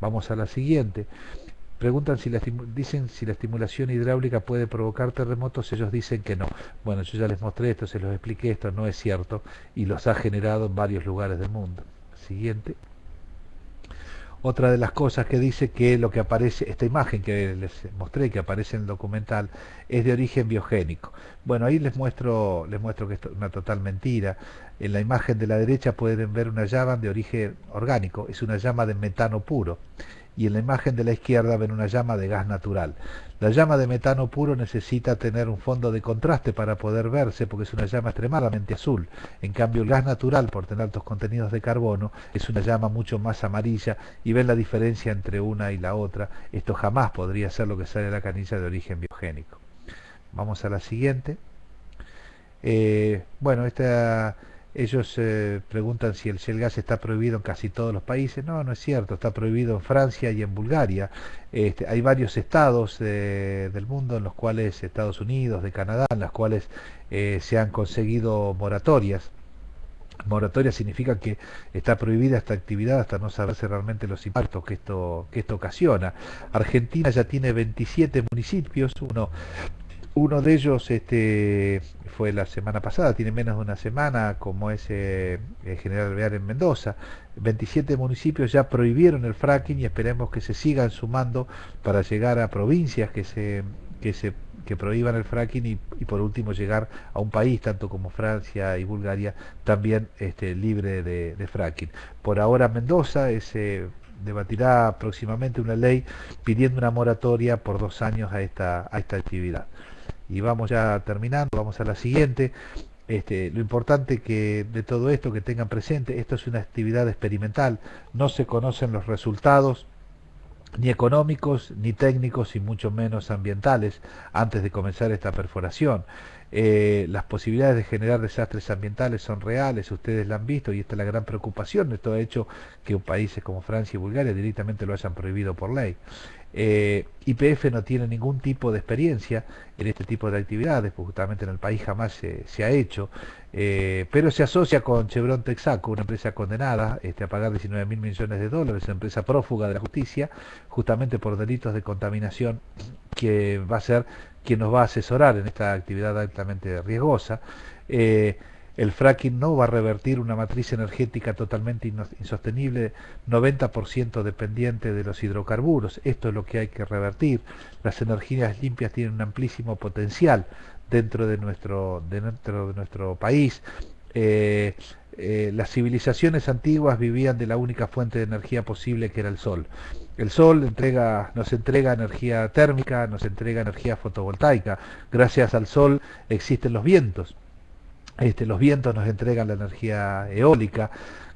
Vamos a la siguiente. Preguntan si la, dicen si la estimulación hidráulica puede provocar terremotos, ellos dicen que no. Bueno, yo ya les mostré esto, se los expliqué, esto no es cierto y los ha generado en varios lugares del mundo. Siguiente. Otra de las cosas que dice que lo que aparece, esta imagen que les mostré, que aparece en el documental, es de origen biogénico. Bueno, ahí les muestro, les muestro que es una total mentira. En la imagen de la derecha pueden ver una llama de origen orgánico, es una llama de metano puro y en la imagen de la izquierda ven una llama de gas natural. La llama de metano puro necesita tener un fondo de contraste para poder verse porque es una llama extremadamente azul. En cambio el gas natural, por tener altos contenidos de carbono, es una llama mucho más amarilla y ven la diferencia entre una y la otra. Esto jamás podría ser lo que sale de la canilla de origen biogénico. Vamos a la siguiente. Eh, bueno, esta ellos eh, preguntan si el shell gas está prohibido en casi todos los países. No, no es cierto, está prohibido en Francia y en Bulgaria. Este, hay varios estados eh, del mundo en los cuales, Estados Unidos, de Canadá, en los cuales eh, se han conseguido moratorias. Moratoria significa que está prohibida esta actividad hasta no saberse realmente los impactos que esto, que esto ocasiona. Argentina ya tiene 27 municipios, uno uno de ellos este, fue la semana pasada, tiene menos de una semana, como es eh, el General Bear en Mendoza. 27 municipios ya prohibieron el fracking y esperemos que se sigan sumando para llegar a provincias que se, que se que prohíban el fracking y, por último llegar a un país tanto como Francia y Bulgaria también este, libre de, fracking. Por ahora Mendoza se debatirá próximamente una ley pidiendo una moratoria por dos años a esta, a esta actividad y vamos ya terminando, vamos a la siguiente. Este, lo importante que de todo esto que tengan presente, esto es una actividad experimental, no se conocen los resultados ni económicos, ni técnicos y mucho menos ambientales antes de comenzar esta perforación. Eh, las posibilidades de generar desastres ambientales son reales, ustedes la han visto y esta es la gran preocupación. Esto ha hecho que países como Francia y Bulgaria directamente lo hayan prohibido por ley. Eh, IPF no tiene ningún tipo de experiencia en este tipo de actividades, porque justamente en el país jamás se, ha hecho, eh, pero se asocia con Chevron Texaco, una empresa condenada este, a pagar 19 mil millones de dólares, una empresa prófuga de la justicia, justamente por delitos de contaminación, que va a ser quien nos va a asesorar en esta actividad altamente riesgosa. Eh, el fracking no va a revertir una matriz energética totalmente insostenible, 90% dependiente de los hidrocarburos. Esto es lo que hay que revertir. Las energías limpias tienen un amplísimo potencial dentro de nuestro, dentro de nuestro país. Eh, eh, las civilizaciones antiguas vivían de la única fuente de energía posible que era el sol. El sol nos entrega energía térmica, nos entrega energía fotovoltaica. Gracias al sol existen los vientos este, los vientos nos entregan la energía eólica.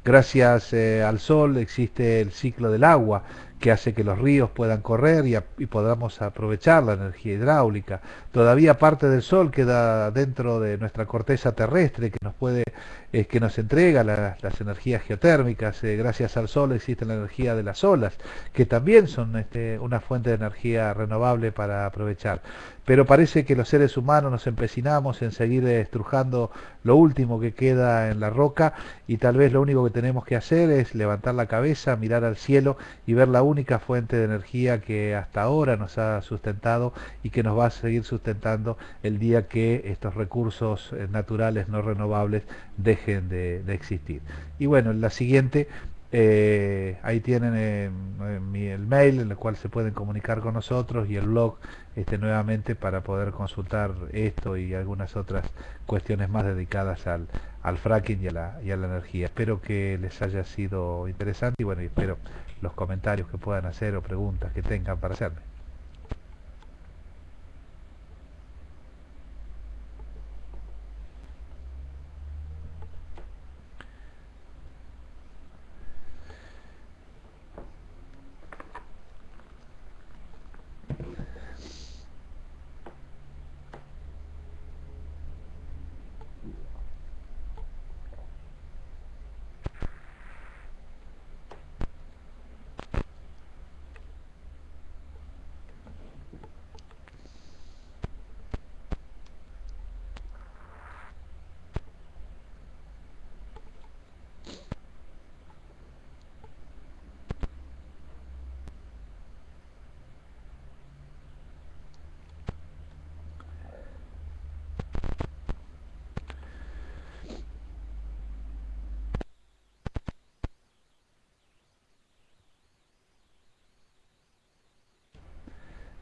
Gracias eh, al sol existe el ciclo del agua que hace que los ríos puedan correr y, podamos aprovechar la energía hidráulica. Todavía parte del sol queda dentro de nuestra corteza terrestre que nos puede, eh, que nos entrega las energías geotérmicas. Eh, gracias al sol existe la energía de las olas, que también son este, una fuente de energía renovable para aprovechar pero parece que los seres humanos nos empecinamos en seguir estrujando lo último que queda en la roca y tal vez lo único que tenemos que hacer es levantar la cabeza, mirar al cielo y ver la única fuente de energía que hasta ahora nos ha sustentado y que nos va a seguir sustentando el día que estos recursos eh, naturales no renovables dejen de, existir. Y bueno, en la siguiente eh, ahí tienen eh, el mail en el cual se pueden comunicar con nosotros y el blog este, nuevamente para poder consultar esto y algunas otras cuestiones más dedicadas al, al fracking y a, la, y a la energía. Espero que les haya sido interesante y bueno, espero los comentarios que puedan hacer o preguntas que tengan para hacerme.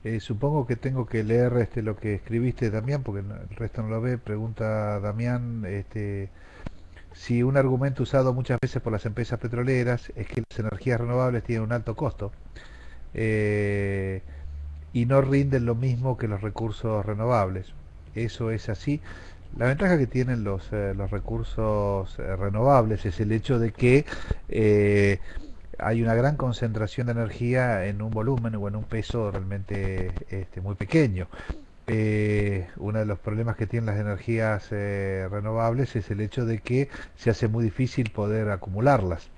Eh, supongo que tengo que leer este, lo que escribiste, Damián, porque el resto no lo ve. Pregunta Damián, este, si un argumento usado muchas veces por las empresas petroleras es que las energías renovables tienen un alto costo eh, y no rinden lo mismo que los recursos renovables. Eso es así. La ventaja que tienen los, eh, los recursos renovables es el hecho de que hay una gran concentración de energía en un volumen o en un peso realmente este, muy pequeño. Eh, uno de los problemas que tienen las energías eh, renovables es el hecho de que se hace muy difícil poder acumularlas.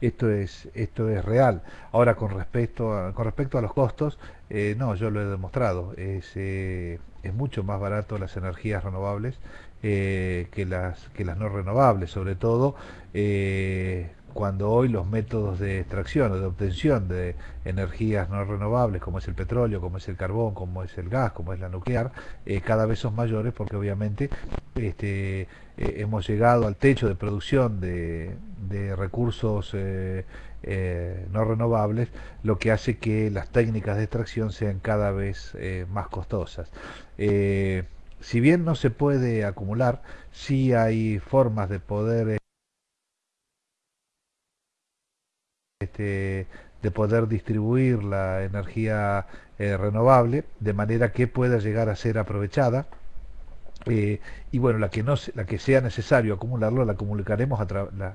Esto es, esto es real. Ahora, con respecto a, con respecto a los costos, eh, no, yo lo he demostrado. Es, es mucho más barato las energías renovables que, las, que las no renovables, sobre todo cuando hoy los métodos de extracción o de obtención de energías no renovables, como es el petróleo, como es el carbón, como es el gas, como es la nuclear, eh, cada vez son mayores porque obviamente este, eh, hemos llegado al techo de producción de, recursos eh, no renovables, lo que hace que las técnicas de extracción sean cada vez más costosas. si bien no se puede acumular, sí hay formas de poder Este, de poder distribuir la energía eh, renovable de manera que pueda llegar a ser aprovechada eh, y bueno, la que, no, la que sea necesario acumularlo, la, acumularemos a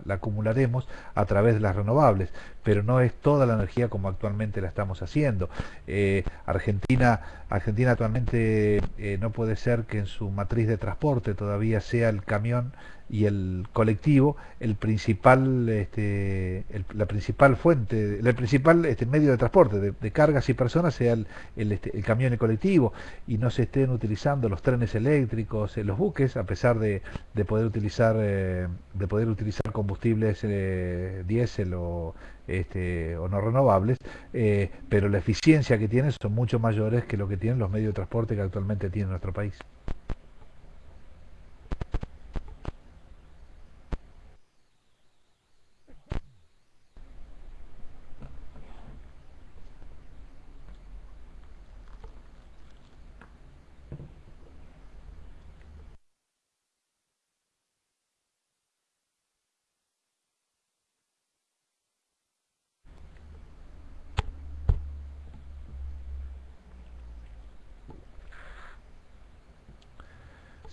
la, acumularemos a través de las renovables, pero no es toda la energía como actualmente la estamos haciendo. Eh, Argentina, Argentina actualmente no puede ser que en su matriz de transporte todavía sea el camión y el colectivo el principal este, la principal fuente el principal este, medio de transporte de, cargas y personas sea el, el, este, el, camión y colectivo y no se estén utilizando los trenes eléctricos eh, los buques a pesar de, de poder utilizar eh, de poder utilizar combustibles eh, diésel o este, o no renovables, eh, pero la eficiencia que tienen son mucho mayores que lo que tienen los medios de transporte que actualmente tiene nuestro país.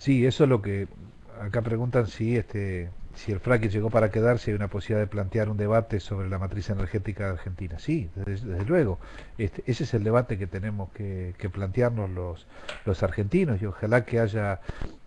Sí, eso es lo que acá preguntan si este si el fracking llegó para quedarse, hay una posibilidad de plantear un debate sobre la matriz energética de Argentina. Sí, desde, luego. Este, ese es el debate que tenemos que, plantearnos los, los argentinos y ojalá que haya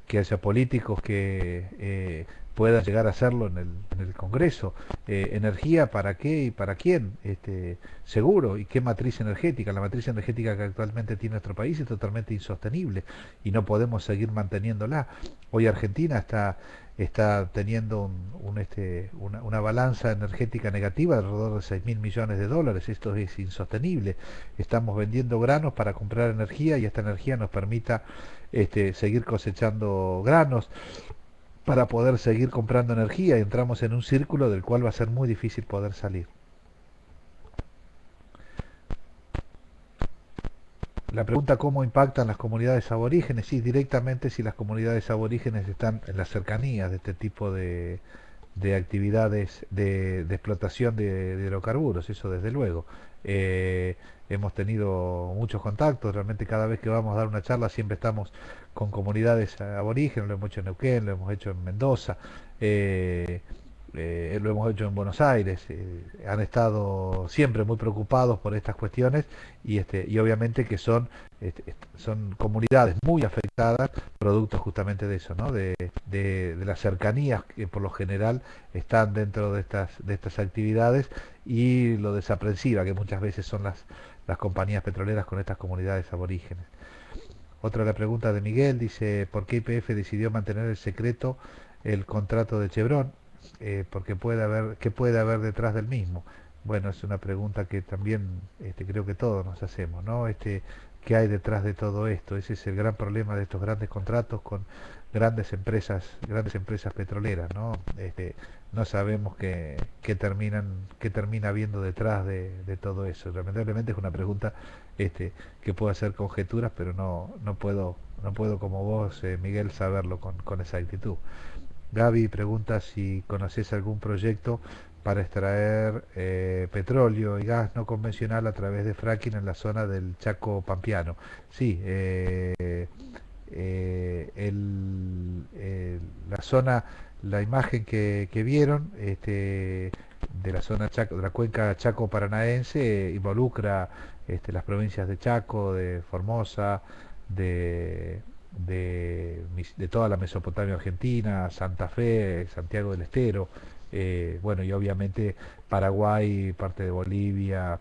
que haya políticos que eh, pueda llegar a hacerlo en el, en el Congreso. Eh, ¿Energía para qué y para quién? Este, seguro. ¿Y qué matriz energética? La matriz energética que actualmente tiene nuestro país es totalmente insostenible y no podemos seguir manteniéndola. Hoy Argentina está está teniendo un, este, una, una, balanza energética negativa de alrededor de 6 mil millones de dólares. Esto es insostenible. Estamos vendiendo granos para comprar energía y esta energía nos permita este, seguir cosechando granos para poder seguir comprando energía y entramos en un círculo del cual va a ser muy difícil poder salir. La pregunta cómo impactan las comunidades aborígenes, sí, directamente si las comunidades aborígenes están en las cercanías de este tipo de, de actividades de, explotación de, hidrocarburos, eso desde luego. Eh, hemos tenido muchos contactos, realmente cada vez que vamos a dar una charla siempre estamos con comunidades aborígenes, lo hemos hecho en Neuquén, lo hemos hecho en Mendoza, eh, eh, lo hemos hecho en Buenos Aires, eh, han estado siempre muy preocupados por estas cuestiones y, este, y obviamente que son, este, son comunidades muy afectadas, producto justamente de eso, ¿no? de, de, las cercanías que por lo general están dentro de estas, de estas actividades y lo desaprensiva que muchas veces son las, las compañías petroleras con estas comunidades aborígenes. Otra la pregunta de Miguel dice, ¿por qué IPF decidió mantener el secreto el contrato de Chevron? Eh, porque puede haber, ¿qué puede haber detrás del mismo? Bueno, es una pregunta que también este, creo que todos nos hacemos, ¿no? Este, ¿Qué hay detrás de todo esto? Ese es el gran problema de estos grandes contratos con grandes empresas, grandes empresas petroleras, ¿no? Este, no sabemos qué, terminan, qué termina habiendo detrás de, todo eso. Lamentablemente es una pregunta este, que puedo hacer conjeturas, pero no, no puedo, no puedo como vos, eh, Miguel, saberlo con, con exactitud. Gaby pregunta si conoces algún proyecto para extraer eh, petróleo y gas no convencional a través de fracking en la zona del Chaco Pampiano. Sí, eh, eh, la zona, la imagen que, vieron este, de la zona Chaco, de la cuenca Chaco Paranaense involucra este, las provincias de Chaco, de Formosa, de de, toda la Mesopotamia argentina, Santa Fe, Santiago del Estero, eh, bueno, y obviamente Paraguay, parte de Bolivia,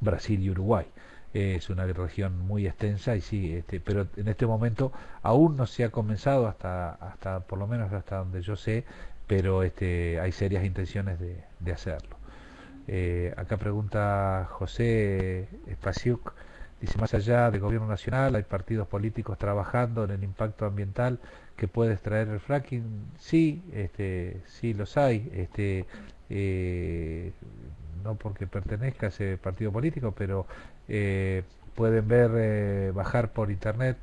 Brasil y Uruguay. Es una región muy extensa y sí, este, pero en este momento aún no se ha comenzado hasta, hasta por lo menos hasta donde yo sé, pero este, hay serias intenciones de, hacerlo. Eh, acá pregunta José Espaciuc Dice, más allá del gobierno nacional, hay partidos políticos trabajando en el impacto ambiental que puede extraer el fracking. Sí, este, sí los hay. Este, eh, no porque pertenezca a ese partido político, pero eh, pueden ver, eh, bajar por internet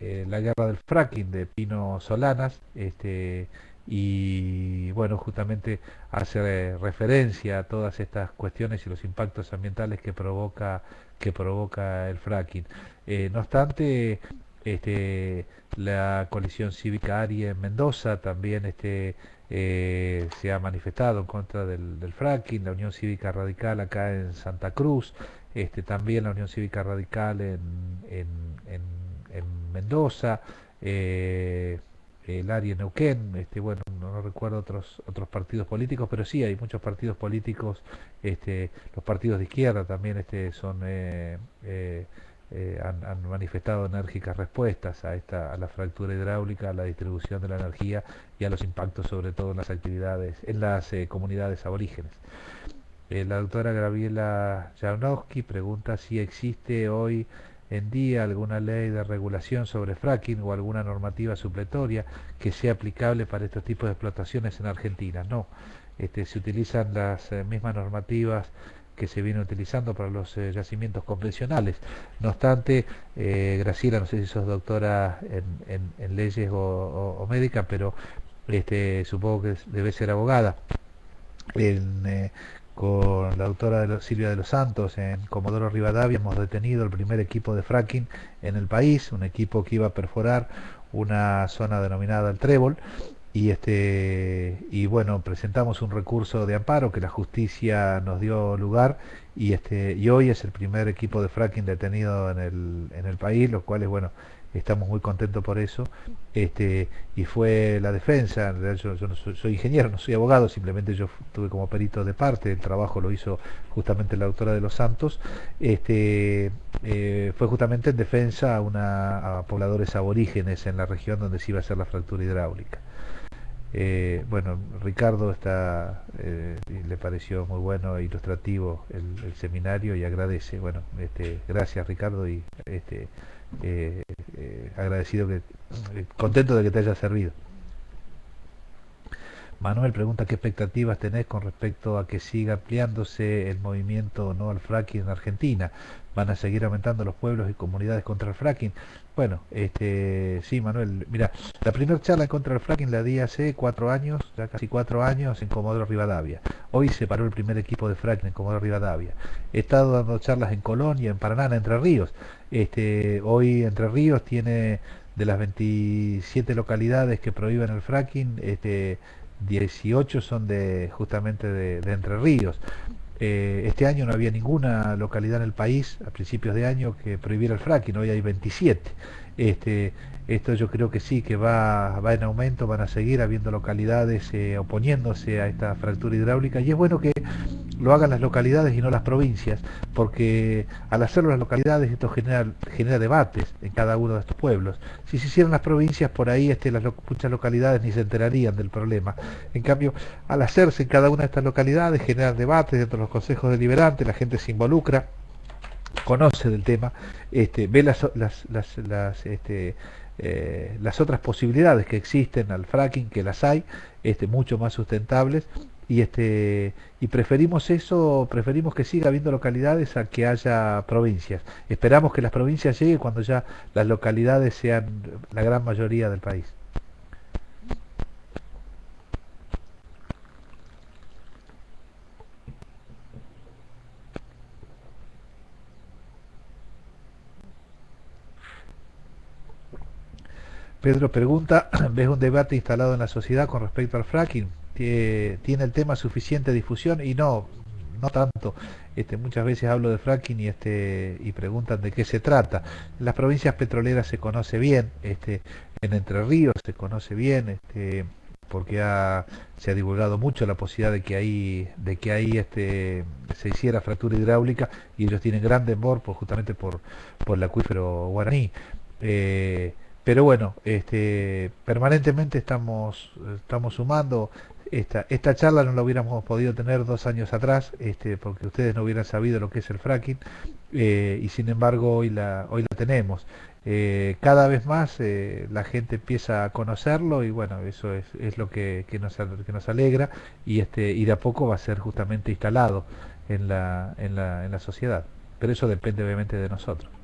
la guerra del fracking de Pino Solanas. Este, y bueno, justamente hace referencia a todas estas cuestiones y los impactos ambientales que provoca, que provoca el fracking. Eh, no obstante, este, la coalición cívica ARI en Mendoza también este, eh, se ha manifestado en contra del, fracking, la Unión Cívica Radical acá en Santa Cruz, este, también la Unión Cívica Radical en, Mendoza, eh, el en Neuquén, este, bueno, no, recuerdo otros otros partidos políticos, pero sí hay muchos partidos políticos, este, los partidos de izquierda también este, son eh, eh, han, manifestado enérgicas respuestas a esta a la fractura hidráulica, a la distribución de la energía y a los impactos sobre todo en las actividades, en las eh, comunidades aborígenes. Eh, la doctora Graviela Janowski pregunta si existe hoy en día alguna ley de regulación sobre fracking o alguna normativa supletoria que sea aplicable para estos tipos de explotaciones en Argentina. No, este, se utilizan las mismas normativas que se viene utilizando para los eh, yacimientos convencionales. No obstante, eh, Graciela, no sé si sos doctora en, leyes o, médica, pero este, supongo que debe ser abogada. Eh, con la doctora Silvia de los Santos en Comodoro Rivadavia hemos detenido el primer equipo de fracking en el país, un equipo que iba a perforar una zona denominada el Trébol y este y bueno presentamos un recurso de amparo que la justicia nos dio lugar y este y hoy es el primer equipo de fracking detenido en el, en país los cuales bueno estamos muy contentos por eso. Este y fue la defensa yo, yo no soy, ingeniero no soy abogado simplemente yo tuve como perito de parte el trabajo lo hizo justamente la doctora de los Santos. Este eh, fue justamente en defensa a una a pobladores aborígenes en la región donde se iba a hacer la fractura hidráulica eh, bueno, Ricardo está, eh, le pareció muy bueno e ilustrativo el, seminario y agradece. Bueno, este, gracias Ricardo y este, eh, agradecido que, contento de que te haya servido. Manuel pregunta qué expectativas tenés con respecto a que siga ampliándose el movimiento no al fracking en Argentina. ¿Van a seguir aumentando los pueblos y comunidades contra el fracking? Bueno, este, sí, Manuel, mira, la primera charla contra el fracking la di hace cuatro años, ya casi cuatro años, en Comodoro Rivadavia. Hoy se paró el primer equipo de fracking en Comodoro Rivadavia. He estado dando charlas en Colonia, en Paraná, en Entre Ríos. Este, hoy Entre Ríos tiene de las 27 localidades que prohíben el fracking, este, 18 son de justamente de, Entre Ríos. Eh, este año no había ninguna localidad en el país a principios de año que prohibiera el fracking, hoy hay 27. Este, esto yo creo que sí, que va, va en aumento, van a seguir habiendo localidades eh, oponiéndose a esta fractura hidráulica y es bueno que lo hagan las localidades y no las provincias, porque al hacerlo las localidades esto genera, debates en cada uno de estos pueblos. Si se hicieran las provincias, por ahí este, las muchas localidades ni se enterarían del problema. En cambio, al hacerse en cada una de estas localidades, generan debates dentro de los consejos deliberantes, la gente se involucra, conoce del tema, este, ve las, las, las, este, eh, las otras posibilidades que existen al fracking, que las hay, este, mucho más sustentables, y este y preferimos eso, preferimos que siga habiendo localidades a que haya provincias. Esperamos que las provincias lleguen cuando ya las localidades sean la gran mayoría del país. Pedro pregunta, ¿ves un debate instalado en la sociedad con respecto al fracking? tiene el tema suficiente difusión y no, no tanto. Este, muchas veces hablo de fracking y, este, y preguntan de qué se trata. En las provincias petroleras se conoce bien, este, en Entre Ríos se conoce bien, este, porque se ha divulgado mucho la posibilidad de que ahí, de que ahí este, se hiciera fractura hidráulica y ellos tienen gran temor pues, justamente por, por el acuífero guaraní. Eh, pero bueno, este, permanentemente estamos, estamos sumando esta, charla no la hubiéramos podido tener dos años atrás, este, porque ustedes no hubieran sabido lo que es el fracking, eh, y sin embargo hoy la, hoy la tenemos. Eh, cada vez más eh, la gente empieza a conocerlo y bueno, eso es, lo que, que, nos, que nos alegra y, este, y de a poco va a ser justamente instalado en la, en la, en la sociedad. Pero eso depende obviamente de nosotros.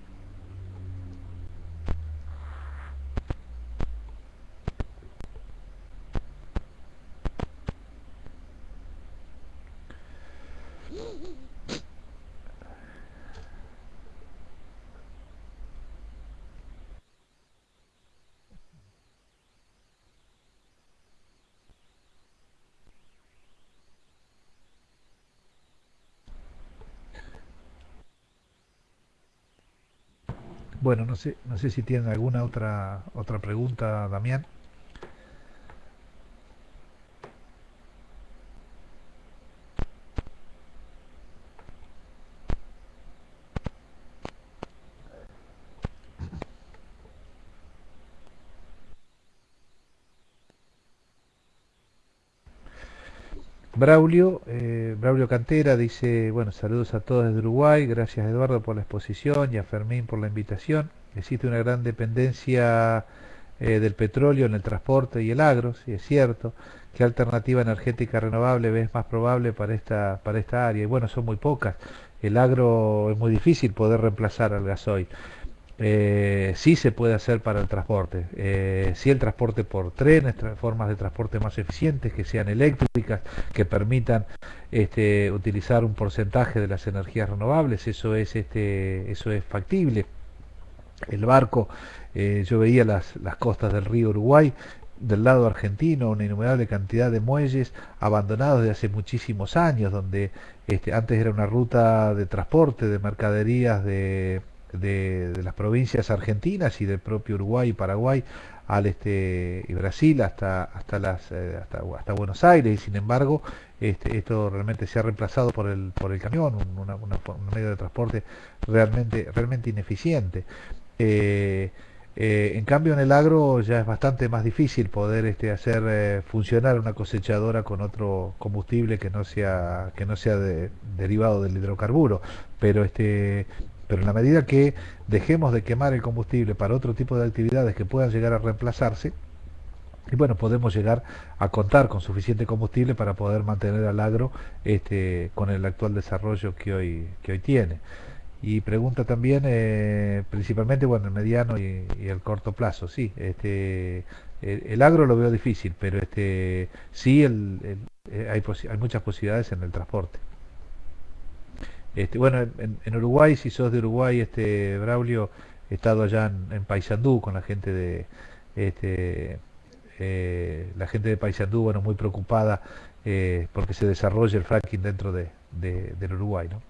Bueno, no sé, no sé si tienen alguna otra otra pregunta, Damián. Braulio, eh, Braulio Cantera dice, bueno, saludos a todos desde Uruguay, gracias Eduardo por la exposición y a Fermín por la invitación. Existe una gran dependencia eh, del petróleo en el transporte y el agro, sí es cierto. ¿Qué alternativa energética renovable ves más probable para esta, para esta área? Y bueno, son muy pocas. El agro es muy difícil poder reemplazar al gasoil eh, sí se puede hacer para el transporte. Eh, sí el transporte por trenes, formas de transporte más eficientes, que sean eléctricas, que permitan este, utilizar un porcentaje de las energías renovables, eso es, este, eso es factible. El barco, eh, yo veía las, las costas del río Uruguay, del lado argentino una innumerable cantidad de muelles abandonados de hace muchísimos años, donde este, antes era una ruta de transporte de mercaderías de de, las provincias argentinas y del propio Uruguay y Paraguay al este y Brasil hasta hasta las eh, hasta, hasta, Buenos Aires y sin embargo este, esto realmente se ha reemplazado por el por el camión un, medio de transporte realmente realmente ineficiente. Eh, eh, en cambio en el agro ya es bastante más difícil poder este, hacer funcionar una cosechadora con otro combustible que no sea que no sea derivado del hidrocarburo. Pero este pero en la medida que dejemos de quemar el combustible para otro tipo de actividades que puedan llegar a reemplazarse, y bueno, podemos llegar a contar con suficiente combustible para poder mantener al agro este, con el actual desarrollo que hoy, que hoy tiene. Y pregunta también, eh, principalmente, bueno, el mediano y, el corto plazo, sí, este, el, agro lo veo difícil, pero este, sí el, eh, hay, hay muchas posibilidades en el transporte. Este, bueno, en, Uruguay, si sos de Uruguay, este Braulio, he estado allá en, Paysandú con la gente de este, eh, la gente de Paysandú, bueno, muy preocupada eh, porque se desarrolle el fracking dentro de, del Uruguay, ¿no?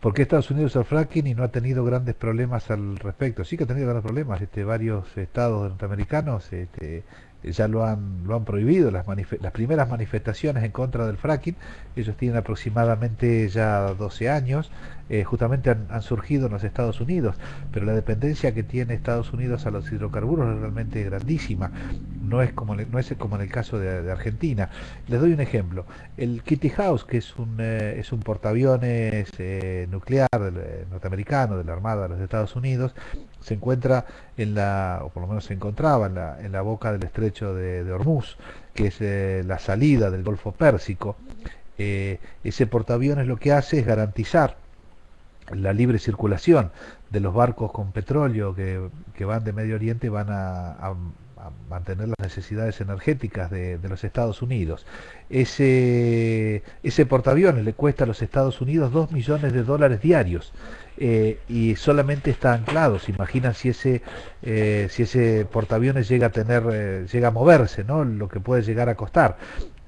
¿Por qué Estados Unidos el fracking y no ha tenido grandes problemas al respecto? Sí que ha tenido grandes problemas. Este, varios estados norteamericanos este, ya lo han, lo han prohibido, las, las primeras manifestaciones en contra del fracking, ellos tienen aproximadamente ya 12 años, eh, justamente han, surgido en los Estados Unidos, pero la dependencia que tiene Estados Unidos a los hidrocarburos es realmente grandísima, no es como, no es como en el caso de, Argentina. Les doy un ejemplo, el Kitty House, que es un, eh, es un portaaviones eh, nuclear norteamericano de la Armada de los Estados Unidos, se encuentra en la, o por lo menos se encontraba en la, en la boca del estrecho de, de Hormuz, que es eh, la salida del Golfo Pérsico. Eh, ese portaaviones lo que hace es garantizar la libre circulación de los barcos con petróleo que, que van de Medio Oriente van a, mantener las necesidades energéticas de, de, los Estados Unidos. Ese, ese portaaviones le cuesta a los Estados Unidos 2 millones de dólares diarios. Eh, y solamente está anclado. Se imaginan si ese, eh, si ese portaaviones llega a tener, eh, llega a moverse, ¿no? Lo que puede llegar a costar.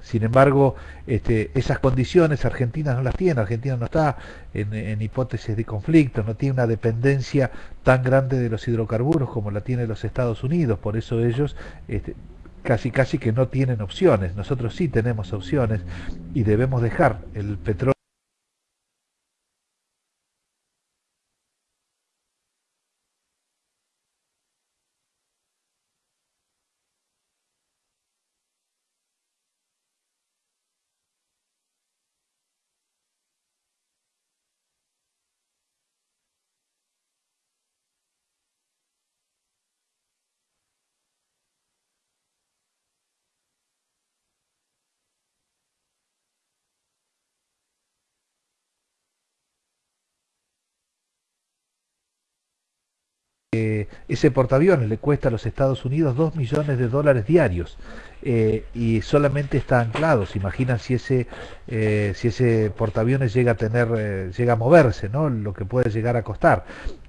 Sin embargo, este, esas condiciones Argentina no las tiene. Argentina no está en, hipótesis de conflicto, no tiene una dependencia tan grande de los hidrocarburos como la tiene los Estados Unidos. Por eso ellos este, casi casi que no tienen opciones. Nosotros sí tenemos opciones y debemos dejar el petróleo ese portaaviones le cuesta a los Estados Unidos 2 millones de dólares diarios eh, y solamente está anclado. Se imaginan si ese, eh, si ese portaaviones llega a tener, eh, llega a moverse, ¿no? lo que puede llegar a costar.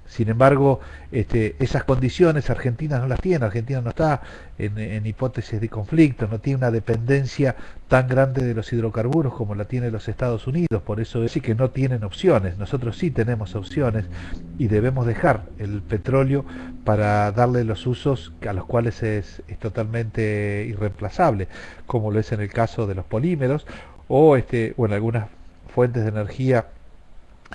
Sin embargo, este, esas condiciones Argentina no las tiene, Argentina no está en, hipótesis de conflicto, no tiene una dependencia tan grande de los hidrocarburos como la tiene los Estados Unidos, por eso es que no tienen opciones, nosotros sí tenemos opciones y debemos dejar el petróleo para darle los usos a los cuales es, es totalmente irreemplazable, como lo es en el caso de los polímeros o, este, o en algunas fuentes de energía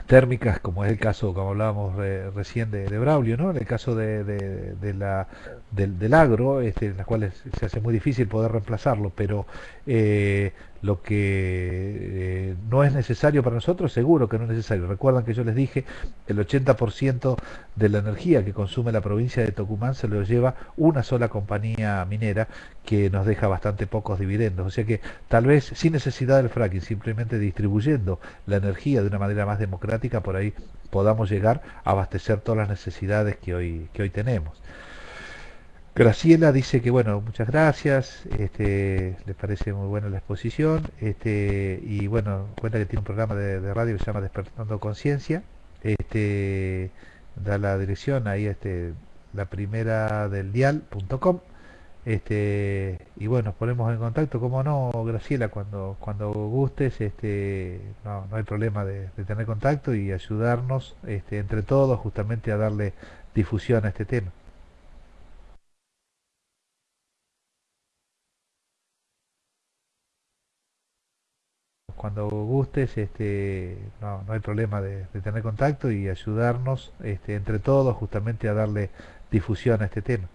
térmicas, como es el caso, como hablábamos recién de, Braulio, ¿no? en el caso de, de, la, del, agro, este, en las cuales se hace muy difícil poder reemplazarlo, pero eh, lo que eh, no es necesario para nosotros, seguro que no es necesario. Recuerdan que yo les dije, el 80% de la energía que consume la provincia de Tucumán se lo lleva una sola compañía minera que nos deja bastante pocos dividendos. O sea que tal vez sin necesidad del fracking, simplemente distribuyendo la energía de una manera más democrática, por ahí podamos llegar a abastecer todas las necesidades que hoy, que hoy tenemos. Graciela dice que bueno, muchas gracias, este, le parece muy buena la exposición, este, y bueno, cuenta que tiene un programa de, radio que se llama Despertando Conciencia, este, da la dirección ahí, este, la primera del dial.com, este, y bueno, nos ponemos en contacto, como no, Graciela, cuando, cuando gustes, este, no, no hay problema de, de tener contacto y ayudarnos este, entre todos justamente a darle difusión a este tema. Cuando gustes, este, no, no hay problema de, tener contacto y ayudarnos este, entre todos justamente a darle difusión a este tema.